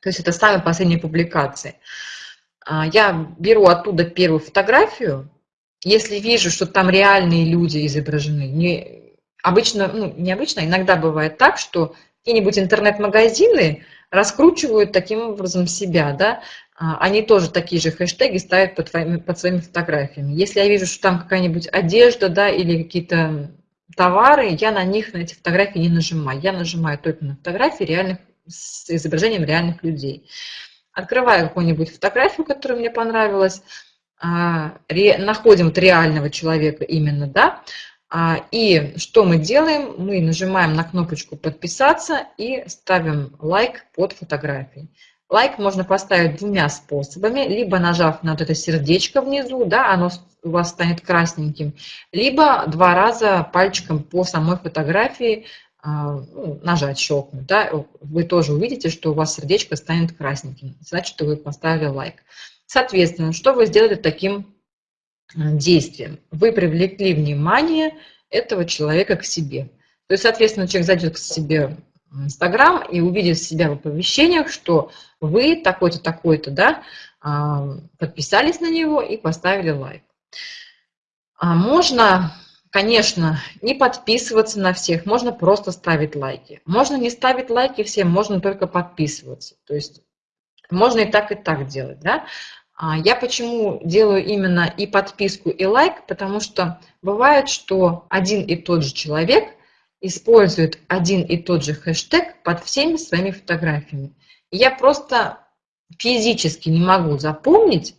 То есть это самые последние публикации. А, я беру оттуда первую фотографию, если вижу, что там реальные люди изображены, не, обычно, ну, необычно, иногда бывает так, что какие-нибудь интернет-магазины раскручивают таким образом себя, да, а, они тоже такие же хэштеги ставят под, твоими, под своими фотографиями. Если я вижу, что там какая-нибудь одежда, да, или какие-то товары, я на них, на эти фотографии не нажимаю. Я нажимаю только на фотографии реальных, с изображением реальных людей открываю какую-нибудь фотографию, которая мне понравилась, а, находим вот реального человека именно, да, а, и что мы делаем? Мы нажимаем на кнопочку «Подписаться» и ставим лайк под фотографией. Лайк можно поставить двумя способами, либо нажав на вот это сердечко внизу, да, оно у вас станет красненьким, либо два раза пальчиком по самой фотографии нажать, щелкнуть, да, вы тоже увидите, что у вас сердечко станет красненьким. Значит, вы поставили лайк. Соответственно, что вы сделали таким действием? Вы привлекли внимание этого человека к себе. То есть, соответственно, человек зайдет к себе в Инстаграм и увидит себя в оповещениях, что вы такой-то, такой-то, да, а, подписались на него и поставили лайк. А можно Конечно, не подписываться на всех, можно просто ставить лайки. Можно не ставить лайки всем, можно только подписываться. То есть можно и так, и так делать. Да? А я почему делаю именно и подписку, и лайк, потому что бывает, что один и тот же человек использует один и тот же хэштег под всеми своими фотографиями. я просто физически не могу запомнить,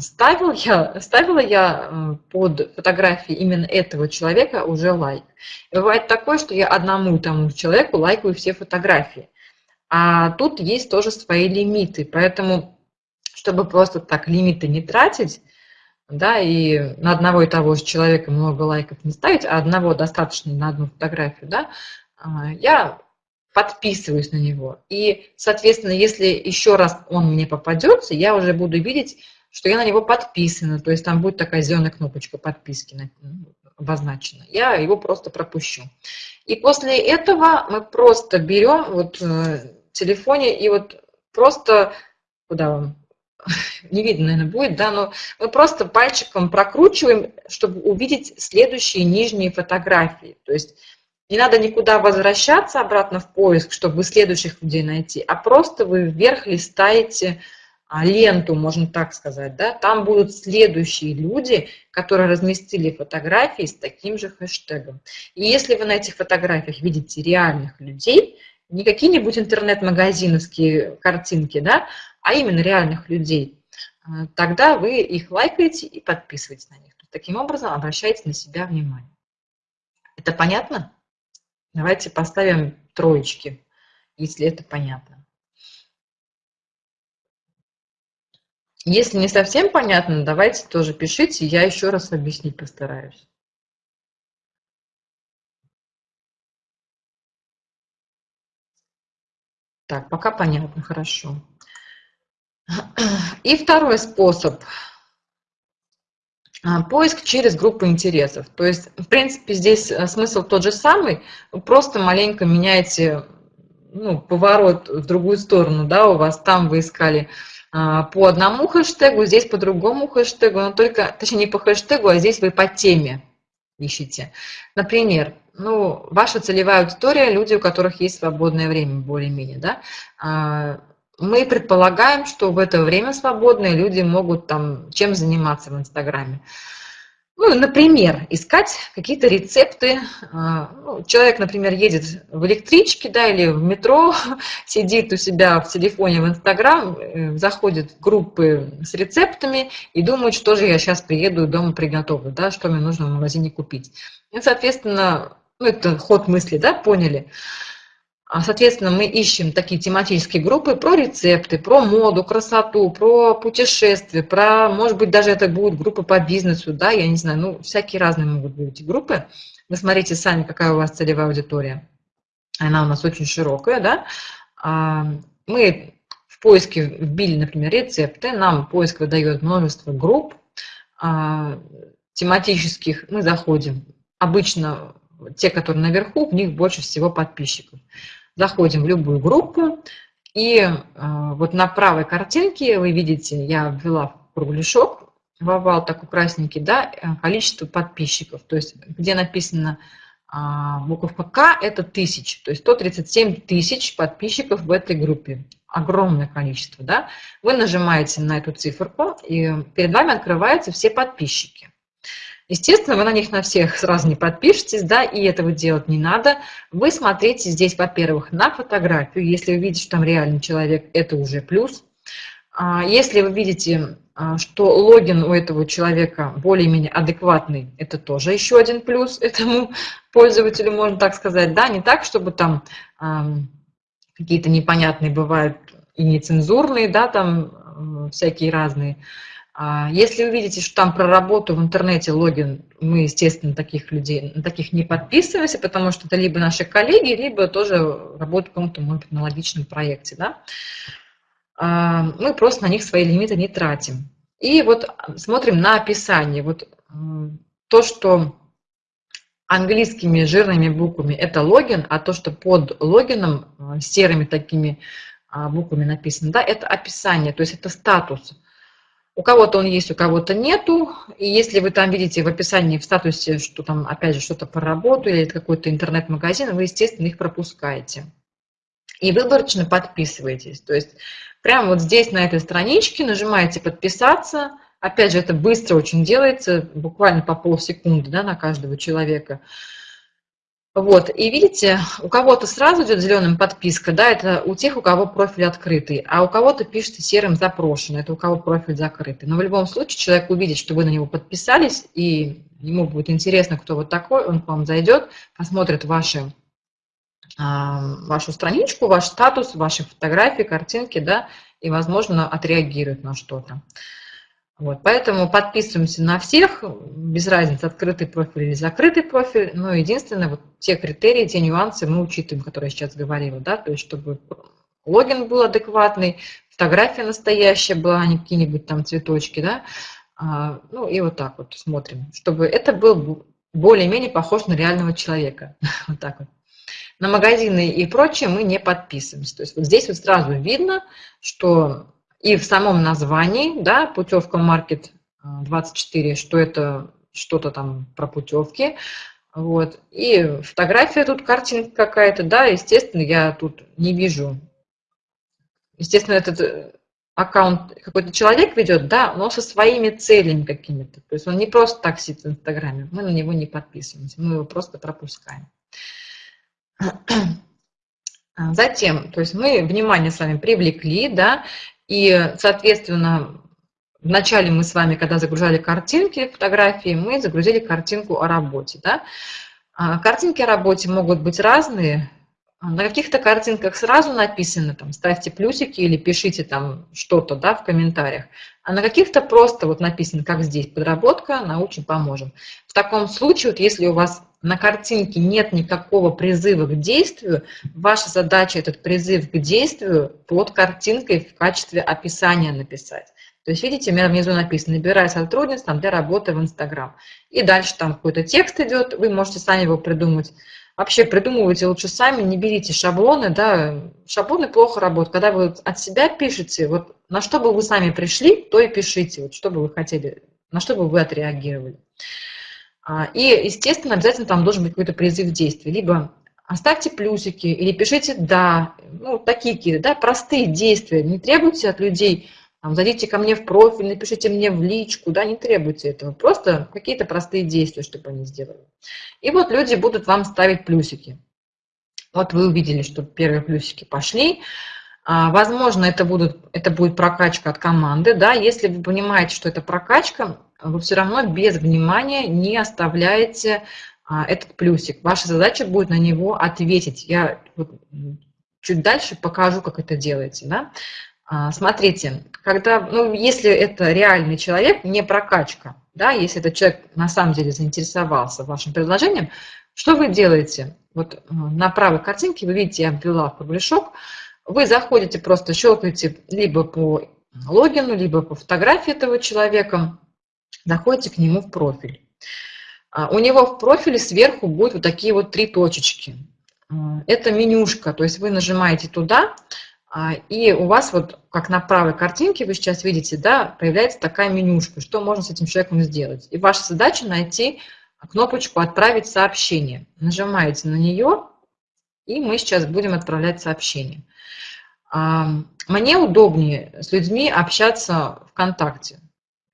Ставил я, ставила я э, под фотографии именно этого человека уже лайк. И бывает такое, что я одному тому человеку лайкаю все фотографии. А тут есть тоже свои лимиты. Поэтому, чтобы просто так лимиты не тратить, да, и на одного и того же человека много лайков не ставить, а одного достаточно на одну фотографию, да, а, я подписываюсь на него. И, соответственно, если еще раз он мне попадется, я уже буду видеть что я на него подписана, то есть там будет такая зеленая кнопочка подписки обозначена. Я его просто пропущу. И после этого мы просто берем вот э, в телефоне и вот просто, куда вам, не видно, наверное, будет, да, но мы просто пальчиком прокручиваем, чтобы увидеть следующие нижние фотографии. То есть не надо никуда возвращаться обратно в поиск, чтобы следующих людей найти, а просто вы вверх листаете ленту, можно так сказать, да, там будут следующие люди, которые разместили фотографии с таким же хэштегом. И если вы на этих фотографиях видите реальных людей, не какие-нибудь интернет-магазиновские картинки, да, а именно реальных людей, а, тогда вы их лайкаете и подписываетесь на них. Таким образом обращаете на себя внимание. Это понятно? Давайте поставим троечки, если это понятно. Если не совсем понятно, давайте тоже пишите, я еще раз объяснить постараюсь. Так, пока понятно, хорошо. И второй способ. а, поиск через группу интересов. То есть, в принципе, здесь э, смысл тот же самый, вы просто маленько меняете ну, поворот в другую сторону, да, у вас там вы искали по одному хэштегу, здесь по другому хэштегу, но только, точнее, не по хэштегу, а здесь вы по теме ищете. Например, ну, ваша целевая аудитория – люди, у которых есть свободное время более-менее, да, а, мы предполагаем, что в это время свободное люди могут там чем заниматься в Инстаграме. Ну, например, искать какие-то рецепты. А, ну, человек, например, едет в электричке да, или в метро, сидит у себя в телефоне в Инстаграм, э, заходит в группы с рецептами и думает, что же я сейчас приеду дома приготовлю, да, что мне нужно в магазине купить. И, соответственно, ну, это ход мысли, да, поняли. А, соответственно, мы ищем такие тематические группы про рецепты, про моду, красоту, про путешествия, про, может быть, даже это будут группы по бизнесу, да, я не знаю, ну, всякие разные могут быть эти группы. Вы смотрите сами, какая у вас целевая аудитория. Она у нас очень широкая, да. А, мы в поиске вбили, например, рецепты, нам поиск выдает множество групп а, тематических, мы заходим. Обычно те, которые наверху, в них больше всего подписчиков. Заходим в любую группу, и э, вот на правой картинке вы видите, я ввела кругляшок в овал такой красненький, да, э, количество подписчиков, то есть где написано а, буковка К, это тысяч, то есть 137 тысяч подписчиков в этой группе. Огромное количество, да. Вы нажимаете на эту циферку, и перед вами открываются все подписчики. Естественно, вы на них на всех сразу не подпишетесь, да, и этого делать не надо. Вы смотрите здесь, во-первых, на фотографию. Если вы видите, что там реальный человек, это уже плюс. А, если вы видите, а, что логин у этого человека более-менее адекватный, это тоже еще один плюс этому пользователю, можно так сказать. Да, не так, чтобы там какие-то непонятные бывают и нецензурные, да, там всякие разные. А если вы видите, что там про работу в интернете логин, мы, естественно, таких людей, на таких не подписываемся, потому что это либо наши коллеги, либо тоже работают в каком-то, может быть, аналогичном проекте. Да? А, мы просто на них свои лимиты не тратим. И вот смотрим на описание. Вот то, что английскими жирными буквами это логин, а то, что под логином э, серыми такими а, буквами написано, да, это описание, то есть это статус. У кого-то он есть, у кого-то нету. И если вы там видите в описании, в статусе, что там, опять же, что-то по работу или какой-то интернет-магазин, вы, естественно, их пропускаете. И выборочно подписываетесь. То есть прямо вот здесь, на этой страничке, нажимаете «Подписаться». Опять же, это быстро очень делается, буквально по полсекунды да, на каждого человека. Вот, и видите, у кого-то сразу идет зеленым подписка, да, это у тех, у кого профиль открытый, а у кого-то пишется серым запрошено, это у кого профиль закрытый. Но в любом случае человек увидит, что вы на него подписались, и ему будет интересно, кто вот такой, он к вам зайдет, посмотрит ваши, а, вашу страничку, ваш статус, ваши фотографии, картинки, да, и, возможно, отреагирует на что-то. Вот, поэтому подписываемся на всех, без разницы, открытый профиль или закрытый профиль. Но единственное, вот те критерии, те нюансы мы учитываем, которые я сейчас говорила, да, то есть чтобы логин был адекватный, фотография настоящая была, а не какие-нибудь там цветочки, да, а, ну и вот так вот смотрим, чтобы это был более-менее похож на реального человека, вот так вот. На магазины и прочее мы не подписываемся. То есть вот здесь вот сразу видно, что и в самом названии, да, путевка Маркет 24, что это что-то там про путевки. Вот. И фотография тут, картинка какая-то, да, естественно, я тут не вижу. Естественно, этот э, аккаунт какой-то человек ведет, да, но со своими целями какими-то. То есть он не просто так сидит в Инстаграме, мы на него не подписываемся, мы его просто пропускаем. Затем, то есть мы внимание с вами привлекли, да, и, соответственно, вначале мы с вами, когда загружали картинки, фотографии, мы загрузили картинку о работе. Да? А, картинки о работе могут быть разные. На каких-то картинках сразу написано, там, ставьте плюсики или пишите там что-то да, в комментариях. А на каких-то просто вот написано, как здесь, подработка, научим, поможем. В таком случае, вот если у вас на картинке нет никакого призыва к действию, ваша задача этот призыв к действию под картинкой в качестве описания написать. То есть, видите, у меня внизу написано «Набирай сотрудниц там, для работы в Инстаграм». И дальше там какой-то текст идет, вы можете сами его придумать. Вообще придумывайте лучше сами, не берите шаблоны, да, шаблоны плохо работают. Когда вы от себя пишете, вот на что бы вы сами пришли, то и пишите, вот что бы вы хотели, на что бы вы отреагировали. А, и, естественно, обязательно там должен быть какой-то призыв действия. Либо оставьте плюсики или пишите «да», ну, такие какие-то, да, простые действия. Не требуйте от людей зайдите ко мне в профиль, напишите мне в личку, да, не требуйте этого. Просто какие-то простые действия, чтобы они сделали. И вот люди будут вам ставить плюсики. Вот вы увидели, что первые плюсики пошли. А, возможно, это, будут, это будет прокачка от команды. Да? Если вы понимаете, что это прокачка, вы все равно без внимания не оставляете а, этот плюсик. Ваша задача будет на него ответить. Я вот чуть дальше покажу, как это делается. Да? А, смотрите, когда, ну, если это реальный человек, не прокачка, да, если этот человек на самом деле заинтересовался вашим предложением, что вы делаете? Вот э, на правой картинке вы видите, я ввела кругляшок, вы заходите, просто щелкаете либо по логину, либо по фотографии этого человека, заходите к нему в профиль. А, у него в профиле сверху будут вот такие вот три точечки. А, это менюшка, то есть вы нажимаете туда, и у вас вот, как на правой картинке вы сейчас видите, да, появляется такая менюшка, что можно с этим человеком сделать. И ваша задача найти кнопочку «Отправить сообщение». Нажимаете на нее, и мы сейчас будем отправлять сообщение. А, мне удобнее с людьми общаться ВКонтакте.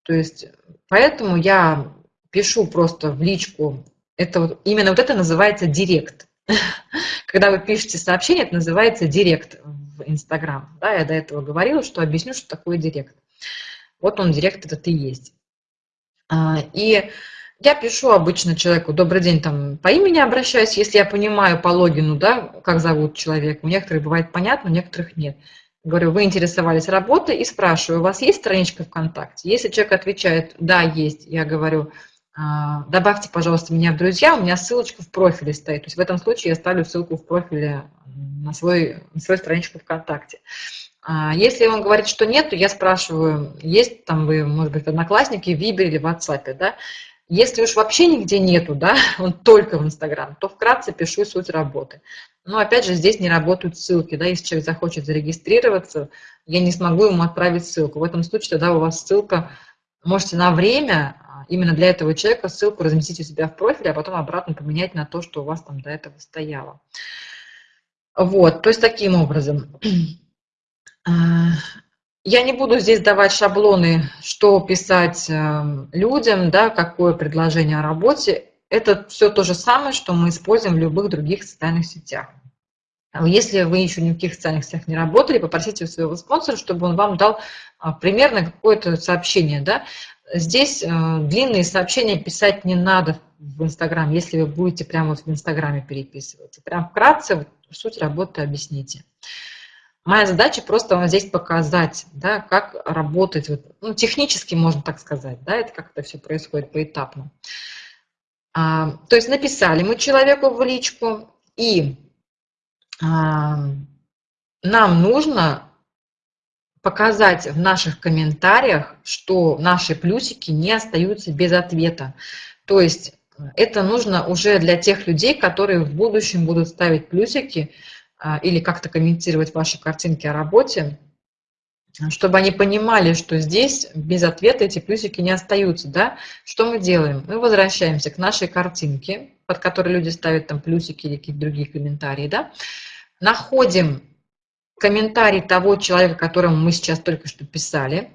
То есть, поэтому я пишу просто в личку, это вот, именно вот это называется директ. Когда вы пишете сообщение, это называется директ в Инстаграм. Да, я до этого говорила, что объясню, что такое директ. Вот он, директ этот и есть. А, и я пишу обычно человеку, добрый день, там, по имени обращаюсь, если я понимаю по логину, да, как зовут человека. У некоторых бывает понятно, у некоторых нет. Говорю, вы интересовались работой и спрашиваю, у вас есть страничка ВКонтакте? Если человек отвечает, да, есть, я говорю, «А, добавьте, пожалуйста, меня в друзья, у меня ссылочка в профиле стоит. То есть в этом случае я ставлю ссылку в профиле на, свой, на свою страничку ВКонтакте. А, если он говорит, что нет, то я спрашиваю, есть там вы, может быть, Одноклассники, в Вибере или в WhatsApp, да? Если уж вообще нигде нету, да, он только в Инстаграм, то вкратце пишу суть работы. Но опять же, здесь не работают ссылки, да, если человек захочет зарегистрироваться, я не смогу ему отправить ссылку. В этом случае тогда у вас ссылка, можете на время а, именно для этого человека ссылку разместить у себя в профиле, а потом обратно поменять на то, что у вас там до этого стояло. Вот, то есть таким образом. А, я не буду здесь давать шаблоны, что писать эм, людям, да, какое предложение о работе. Это все то же самое, что мы используем в любых других социальных сетях. Если вы еще ни в каких социальных сетях не работали, попросите у своего спонсора, чтобы он вам дал а, примерно какое-то сообщение. Да? Здесь э, длинные сообщения писать не надо в Инстаграм, если вы будете прямо вот в Инстаграме переписываться. Прям вкратце суть работы объясните. Моя задача просто вам здесь показать, да, как работать, вот, ну, технически можно так сказать, да, это как это все происходит поэтапно. А, то есть написали мы человеку в личку, и нам нужно показать в наших комментариях, что наши плюсики не остаются без ответа. То есть это нужно уже для тех людей, которые в будущем будут ставить плюсики а, или как-то комментировать ваши картинки о работе, чтобы они понимали, что здесь без ответа эти плюсики не остаются. Да? Что мы делаем? Мы возвращаемся к нашей картинке, под которой люди ставят там плюсики или какие-то другие комментарии. Да? Находим комментарий того человека, которому мы сейчас только что писали,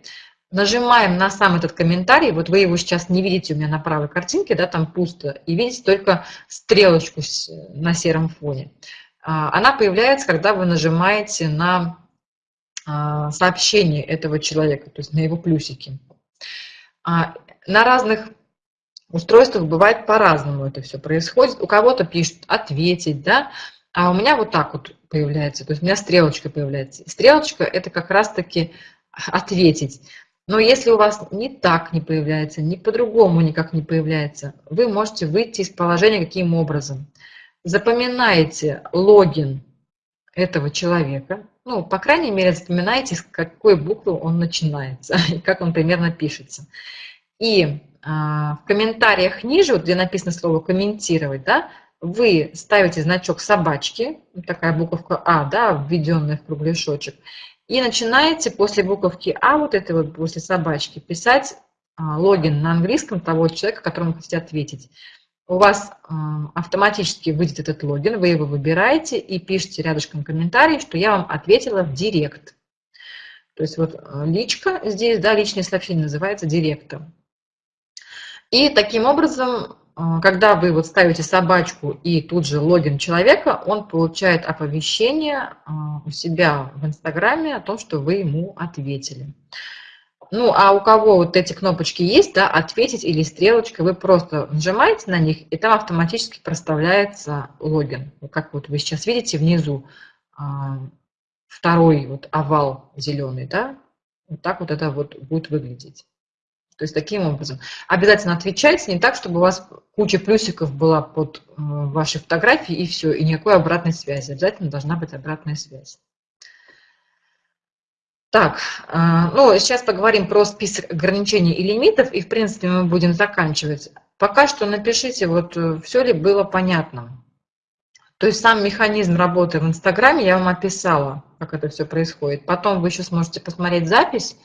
Нажимаем на сам этот комментарий, вот вы его сейчас не видите у меня на правой картинке, да, там пусто, и видите только стрелочку на сером фоне. А, она появляется, когда вы нажимаете на а, сообщение этого человека, то есть на его плюсики. А, на разных устройствах бывает по-разному это все происходит. У кого-то пишут «ответить», да, а у меня вот так вот появляется, то есть у меня стрелочка появляется. Стрелочка – это как раз-таки «ответить». Но если у вас не так не появляется, ни по-другому никак не появляется, вы можете выйти из положения каким образом. Запоминаете логин этого человека, Ну, по крайней мере, запоминайте, с какой буквы он начинается и как он примерно пишется. И в комментариях ниже, вот где написано слово «комментировать», да, вы ставите значок собачки, такая буковка А, да, введенная в кругляшочек, и начинаете после буковки А, вот этой вот после собачки, писать а, логин на английском того человека, которому хотите ответить. У вас а, автоматически выйдет этот логин, вы его выбираете и пишите рядышком комментарий, что я вам ответила в директ. То есть вот а, личка здесь, да, личное сообщение называется директом. И таким образом, когда вы вот ставите собачку и тут же логин человека, он получает оповещение у себя в Инстаграме о том, что вы ему ответили. Ну, а у кого вот эти кнопочки есть, да, ответить или стрелочка, вы просто нажимаете на них, и там автоматически проставляется логин. Как вот вы сейчас видите внизу а, второй вот овал зеленый, да, вот так вот это вот будет выглядеть. То есть таким образом. Обязательно отвечайте, не так, чтобы у вас куча плюсиков была под э, вашей фотографией и все, и никакой обратной связи. Обязательно должна быть обратная связь. Так, а, ну, сейчас поговорим про список ограничений и лимитов, и, в принципе, мы будем заканчивать. Пока что напишите, вот э, все ли было понятно. То есть сам механизм работы в Инстаграме я вам описала, как это все происходит. Потом вы еще сможете посмотреть запись,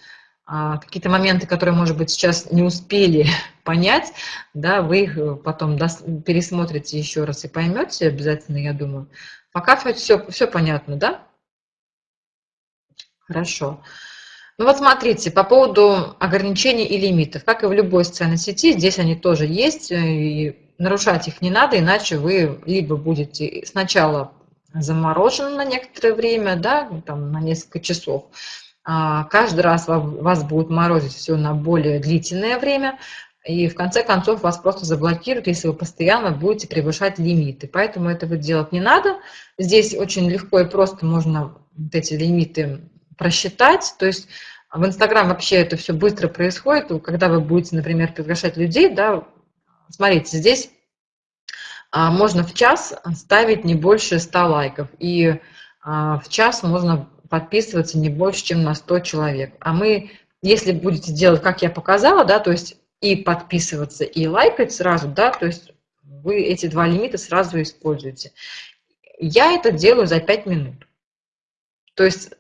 какие-то моменты, которые, может быть, сейчас не успели понять, да, вы их э, потом пересмотрите еще раз и поймете обязательно, я думаю. Пока все, все понятно, да? Хорошо. Ну вот смотрите, по поводу ограничений и лимитов. Как и в любой социальной сети, здесь они тоже есть, э, и нарушать их не надо, иначе вы либо будете сначала заморожены на некоторое время, да, там, на несколько часов, а каждый раз вас будет морозить все на более длительное время, и в конце концов вас просто заблокируют, если вы постоянно будете превышать лимиты. Поэтому этого делать не надо. Здесь очень легко и просто можно вот эти лимиты просчитать. То есть в Инстаграм вообще это все быстро происходит. Когда вы будете, например, приглашать людей, да, смотрите, здесь а, можно в час ставить не больше 100 лайков. И а, в час можно подписываться не больше, чем на 100 человек. А мы, если будете делать, как я показала, да, то есть и подписываться, и лайкать сразу, да, то есть вы эти два лимита сразу используете. Я это делаю за 5 минут. То есть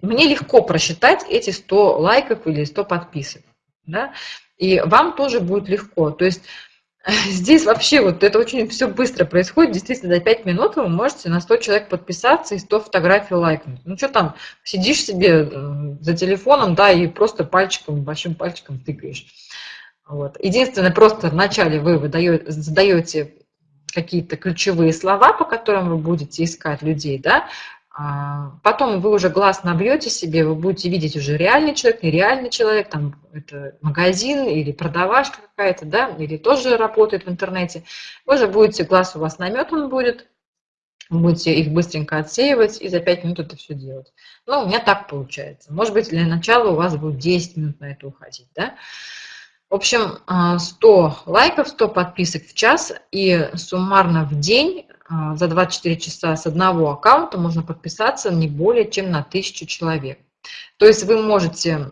мне легко просчитать эти 100 лайков или 100 подписок. Да? И вам тоже будет легко. То есть здесь вообще вот это очень все быстро происходит. Действительно, за 5 минут вы можете на 100 человек подписаться и 100 фотографий лайкнуть. Ну что там, сидишь себе э, за телефоном, да, и просто пальчиком, большим пальчиком тыкаешь. Вот. Единственное, просто вначале вы выдаете, задаете какие-то ключевые слова, по которым вы будете искать людей, да, потом вы уже глаз набьете себе, вы будете видеть уже реальный человек, нереальный человек, там это магазин или продавашка какая-то, да, или тоже работает в интернете. Вы уже будете, глаз у вас наметан будет, будете их быстренько отсеивать и за 5 минут это все делать. Ну, у меня так получается. Может быть, для начала у вас будет 10 минут на это уходить, да. В общем, 100 а, лайков, 100 подписок в час и суммарно в день а, за 24 часа с одного аккаунта можно подписаться не более чем на 1000 человек. То есть вы можете,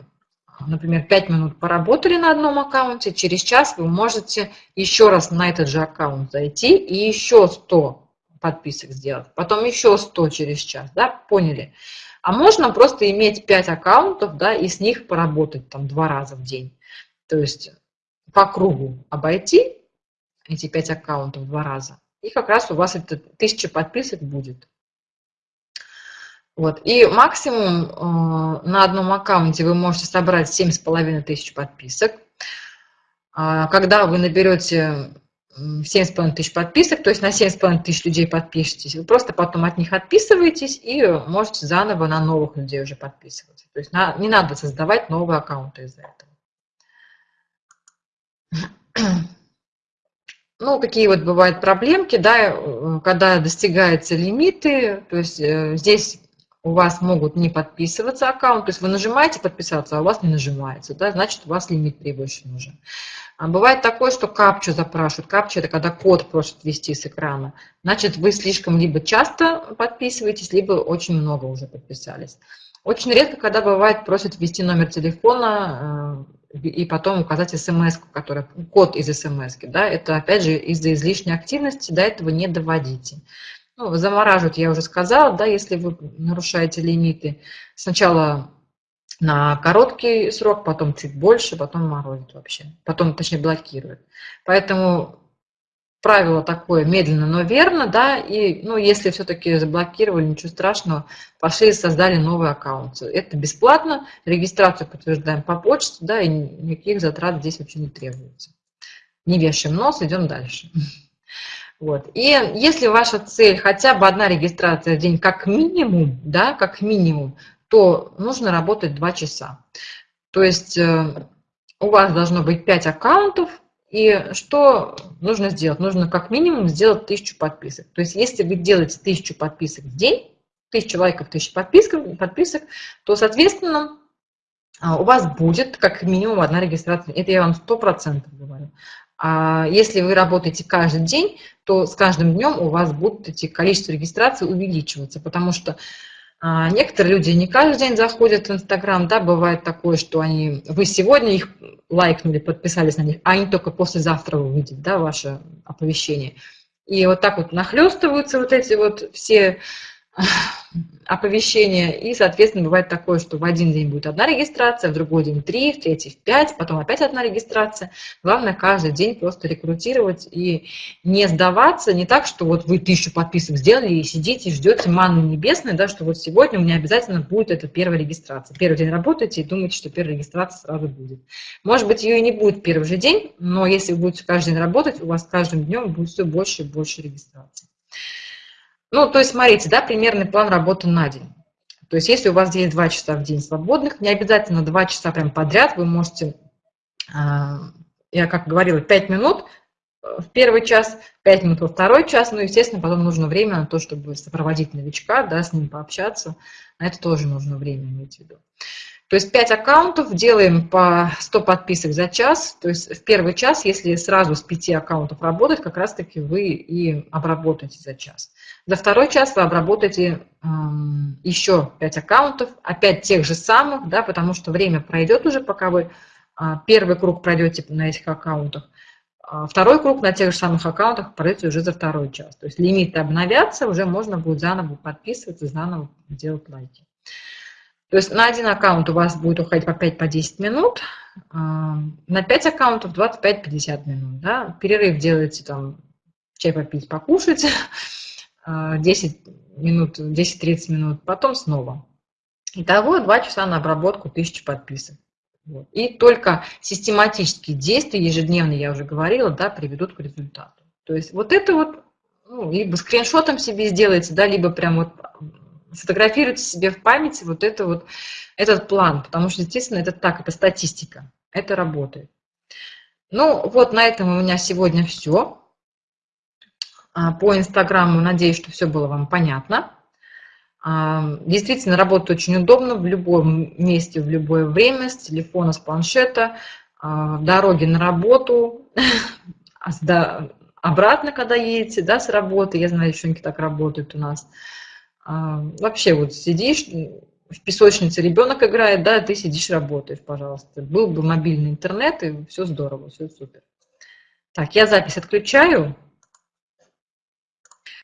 например, 5 минут поработали на одном аккаунте, через час вы можете еще раз на этот же аккаунт зайти и еще 100 подписок сделать, потом еще 100 через час, да, поняли? А можно просто иметь 5 аккаунтов, да, и с них поработать там два раза в день. То есть по кругу обойти эти 5 аккаунтов два раза, и как раз у вас это тысяча подписок будет. Вот. И максимум э, на одном аккаунте вы можете собрать 7,5 тысяч подписок. А когда вы наберете 7,5 тысяч подписок, то есть на 7,5 тысяч людей подпишетесь, вы просто потом от них отписываетесь и можете заново на новых людей уже подписываться. То есть на, не надо создавать новые аккаунты из-за этого. Ну, какие вот бывают проблемки, да, э, когда достигаются лимиты, то есть э, здесь у вас могут не подписываться аккаунт, то есть вы нажимаете подписаться, а у вас не нажимается, да, значит у вас лимит превышен уже. А бывает такое, что капчу запрашивают. Капча – это когда код просят ввести с экрана. Значит, вы слишком либо часто подписываетесь, либо очень много уже подписались. Очень редко, когда бывает, просят ввести номер телефона э, и потом указать смс, который, код из смс. Да? Это, опять же, из-за излишней активности до этого не доводите. Ну, замораживать, я уже сказала, да, если вы нарушаете лимиты. Сначала на короткий срок, потом чуть больше, потом морозит вообще. Потом, точнее, блокирует. Поэтому правило такое медленно, но верно, да, и, ну, если все-таки заблокировали, ничего страшного, пошли и создали новый аккаунт. Это бесплатно, регистрацию подтверждаем по почте, да, и никаких затрат здесь вообще не требуется. Не вешаем нос, идем дальше. Вот. И если ваша цель хотя бы одна регистрация в день как минимум, да, как минимум, то нужно работать 2 часа. То есть э, у вас должно быть 5 аккаунтов, и что нужно сделать? Нужно как минимум сделать 1000 подписок. То есть если вы делаете 1000 подписок в день, 1000 лайков, 1000 подписок, подписок то, соответственно, а, у вас будет как минимум одна регистрация. Это я вам 100% говорю. А если вы работаете каждый день, то с каждым днем у вас будут эти количество регистраций увеличиваться, потому что некоторые люди не каждый день заходят в Инстаграм, да, бывает такое, что они, вы сегодня их лайкнули, подписались на них, а они только послезавтра увидят, да, ваше оповещение. И вот так вот нахлестываются вот эти вот все оповещения, и, соответственно, бывает такое, что в один день будет одна регистрация, в другой день три, в третий в пять, потом опять одна регистрация. Главное каждый день просто рекрутировать и не сдаваться, не так, что вот вы тысячу подписок сделали и сидите, ждете манны небесной, да, что вот сегодня у меня обязательно будет эта первая регистрация. Первый день работаете и думаете, что первая регистрация сразу будет. Может быть, ее и не будет первый же день, но если вы будете каждый день работать, у вас каждым днем будет все больше и больше регистраций. Ну, то есть, смотрите, да, примерный план работы на день. То есть, если у вас есть 2 часа в день свободных, не обязательно 2 часа прям подряд, вы можете, а, я как говорила, 5 минут в первый час, 5 минут во второй час, ну, естественно, потом нужно время на то, чтобы сопроводить новичка, да, с ним пообщаться, на это тоже нужно время иметь в виду. То есть 5 аккаунтов, делаем по 100 подписок за час. То есть в первый час, если сразу с 5 аккаунтов работать, как раз-таки вы и обработаете за час. За второй час вы обработаете э, еще 5 аккаунтов, опять тех же самых, да, потому что время пройдет уже, пока вы э, первый круг пройдете на этих аккаунтах. А второй круг на тех же самых аккаунтах пройдете уже за второй час. То есть лимиты обновятся, уже можно будет заново подписываться, заново делать лайки. То есть на один аккаунт у вас будет уходить по 5-10 по минут, а, на 5 аккаунтов 25-50 минут. Да? Перерыв делаете там чай попить, покушать, 10 а, минут, 10-30 минут, потом снова. Итого 2 часа на обработку 1000 подписок. Вот. И только систематические действия, ежедневные, я уже говорила, да, приведут к результату. То есть вот это вот, ну, либо скриншотом себе сделайте, да, либо прям вот сфотографируйте себе в памяти вот это вот, этот план, потому что, естественно, это так, это статистика, это работает. Ну, вот на этом у меня сегодня все. А, по Инстаграму, надеюсь, что все было вам понятно. А, действительно, работает очень удобно в любом месте, в любое время, с телефона, с планшета, а, в дороге на работу, обратно, когда едете, да, с работы. Я знаю, девчонки так работают у нас. А, вообще вот сидишь, в песочнице ребенок играет, да, ты сидишь, работаешь, пожалуйста. Был бы мобильный интернет, и все здорово, все супер. Так, я запись отключаю.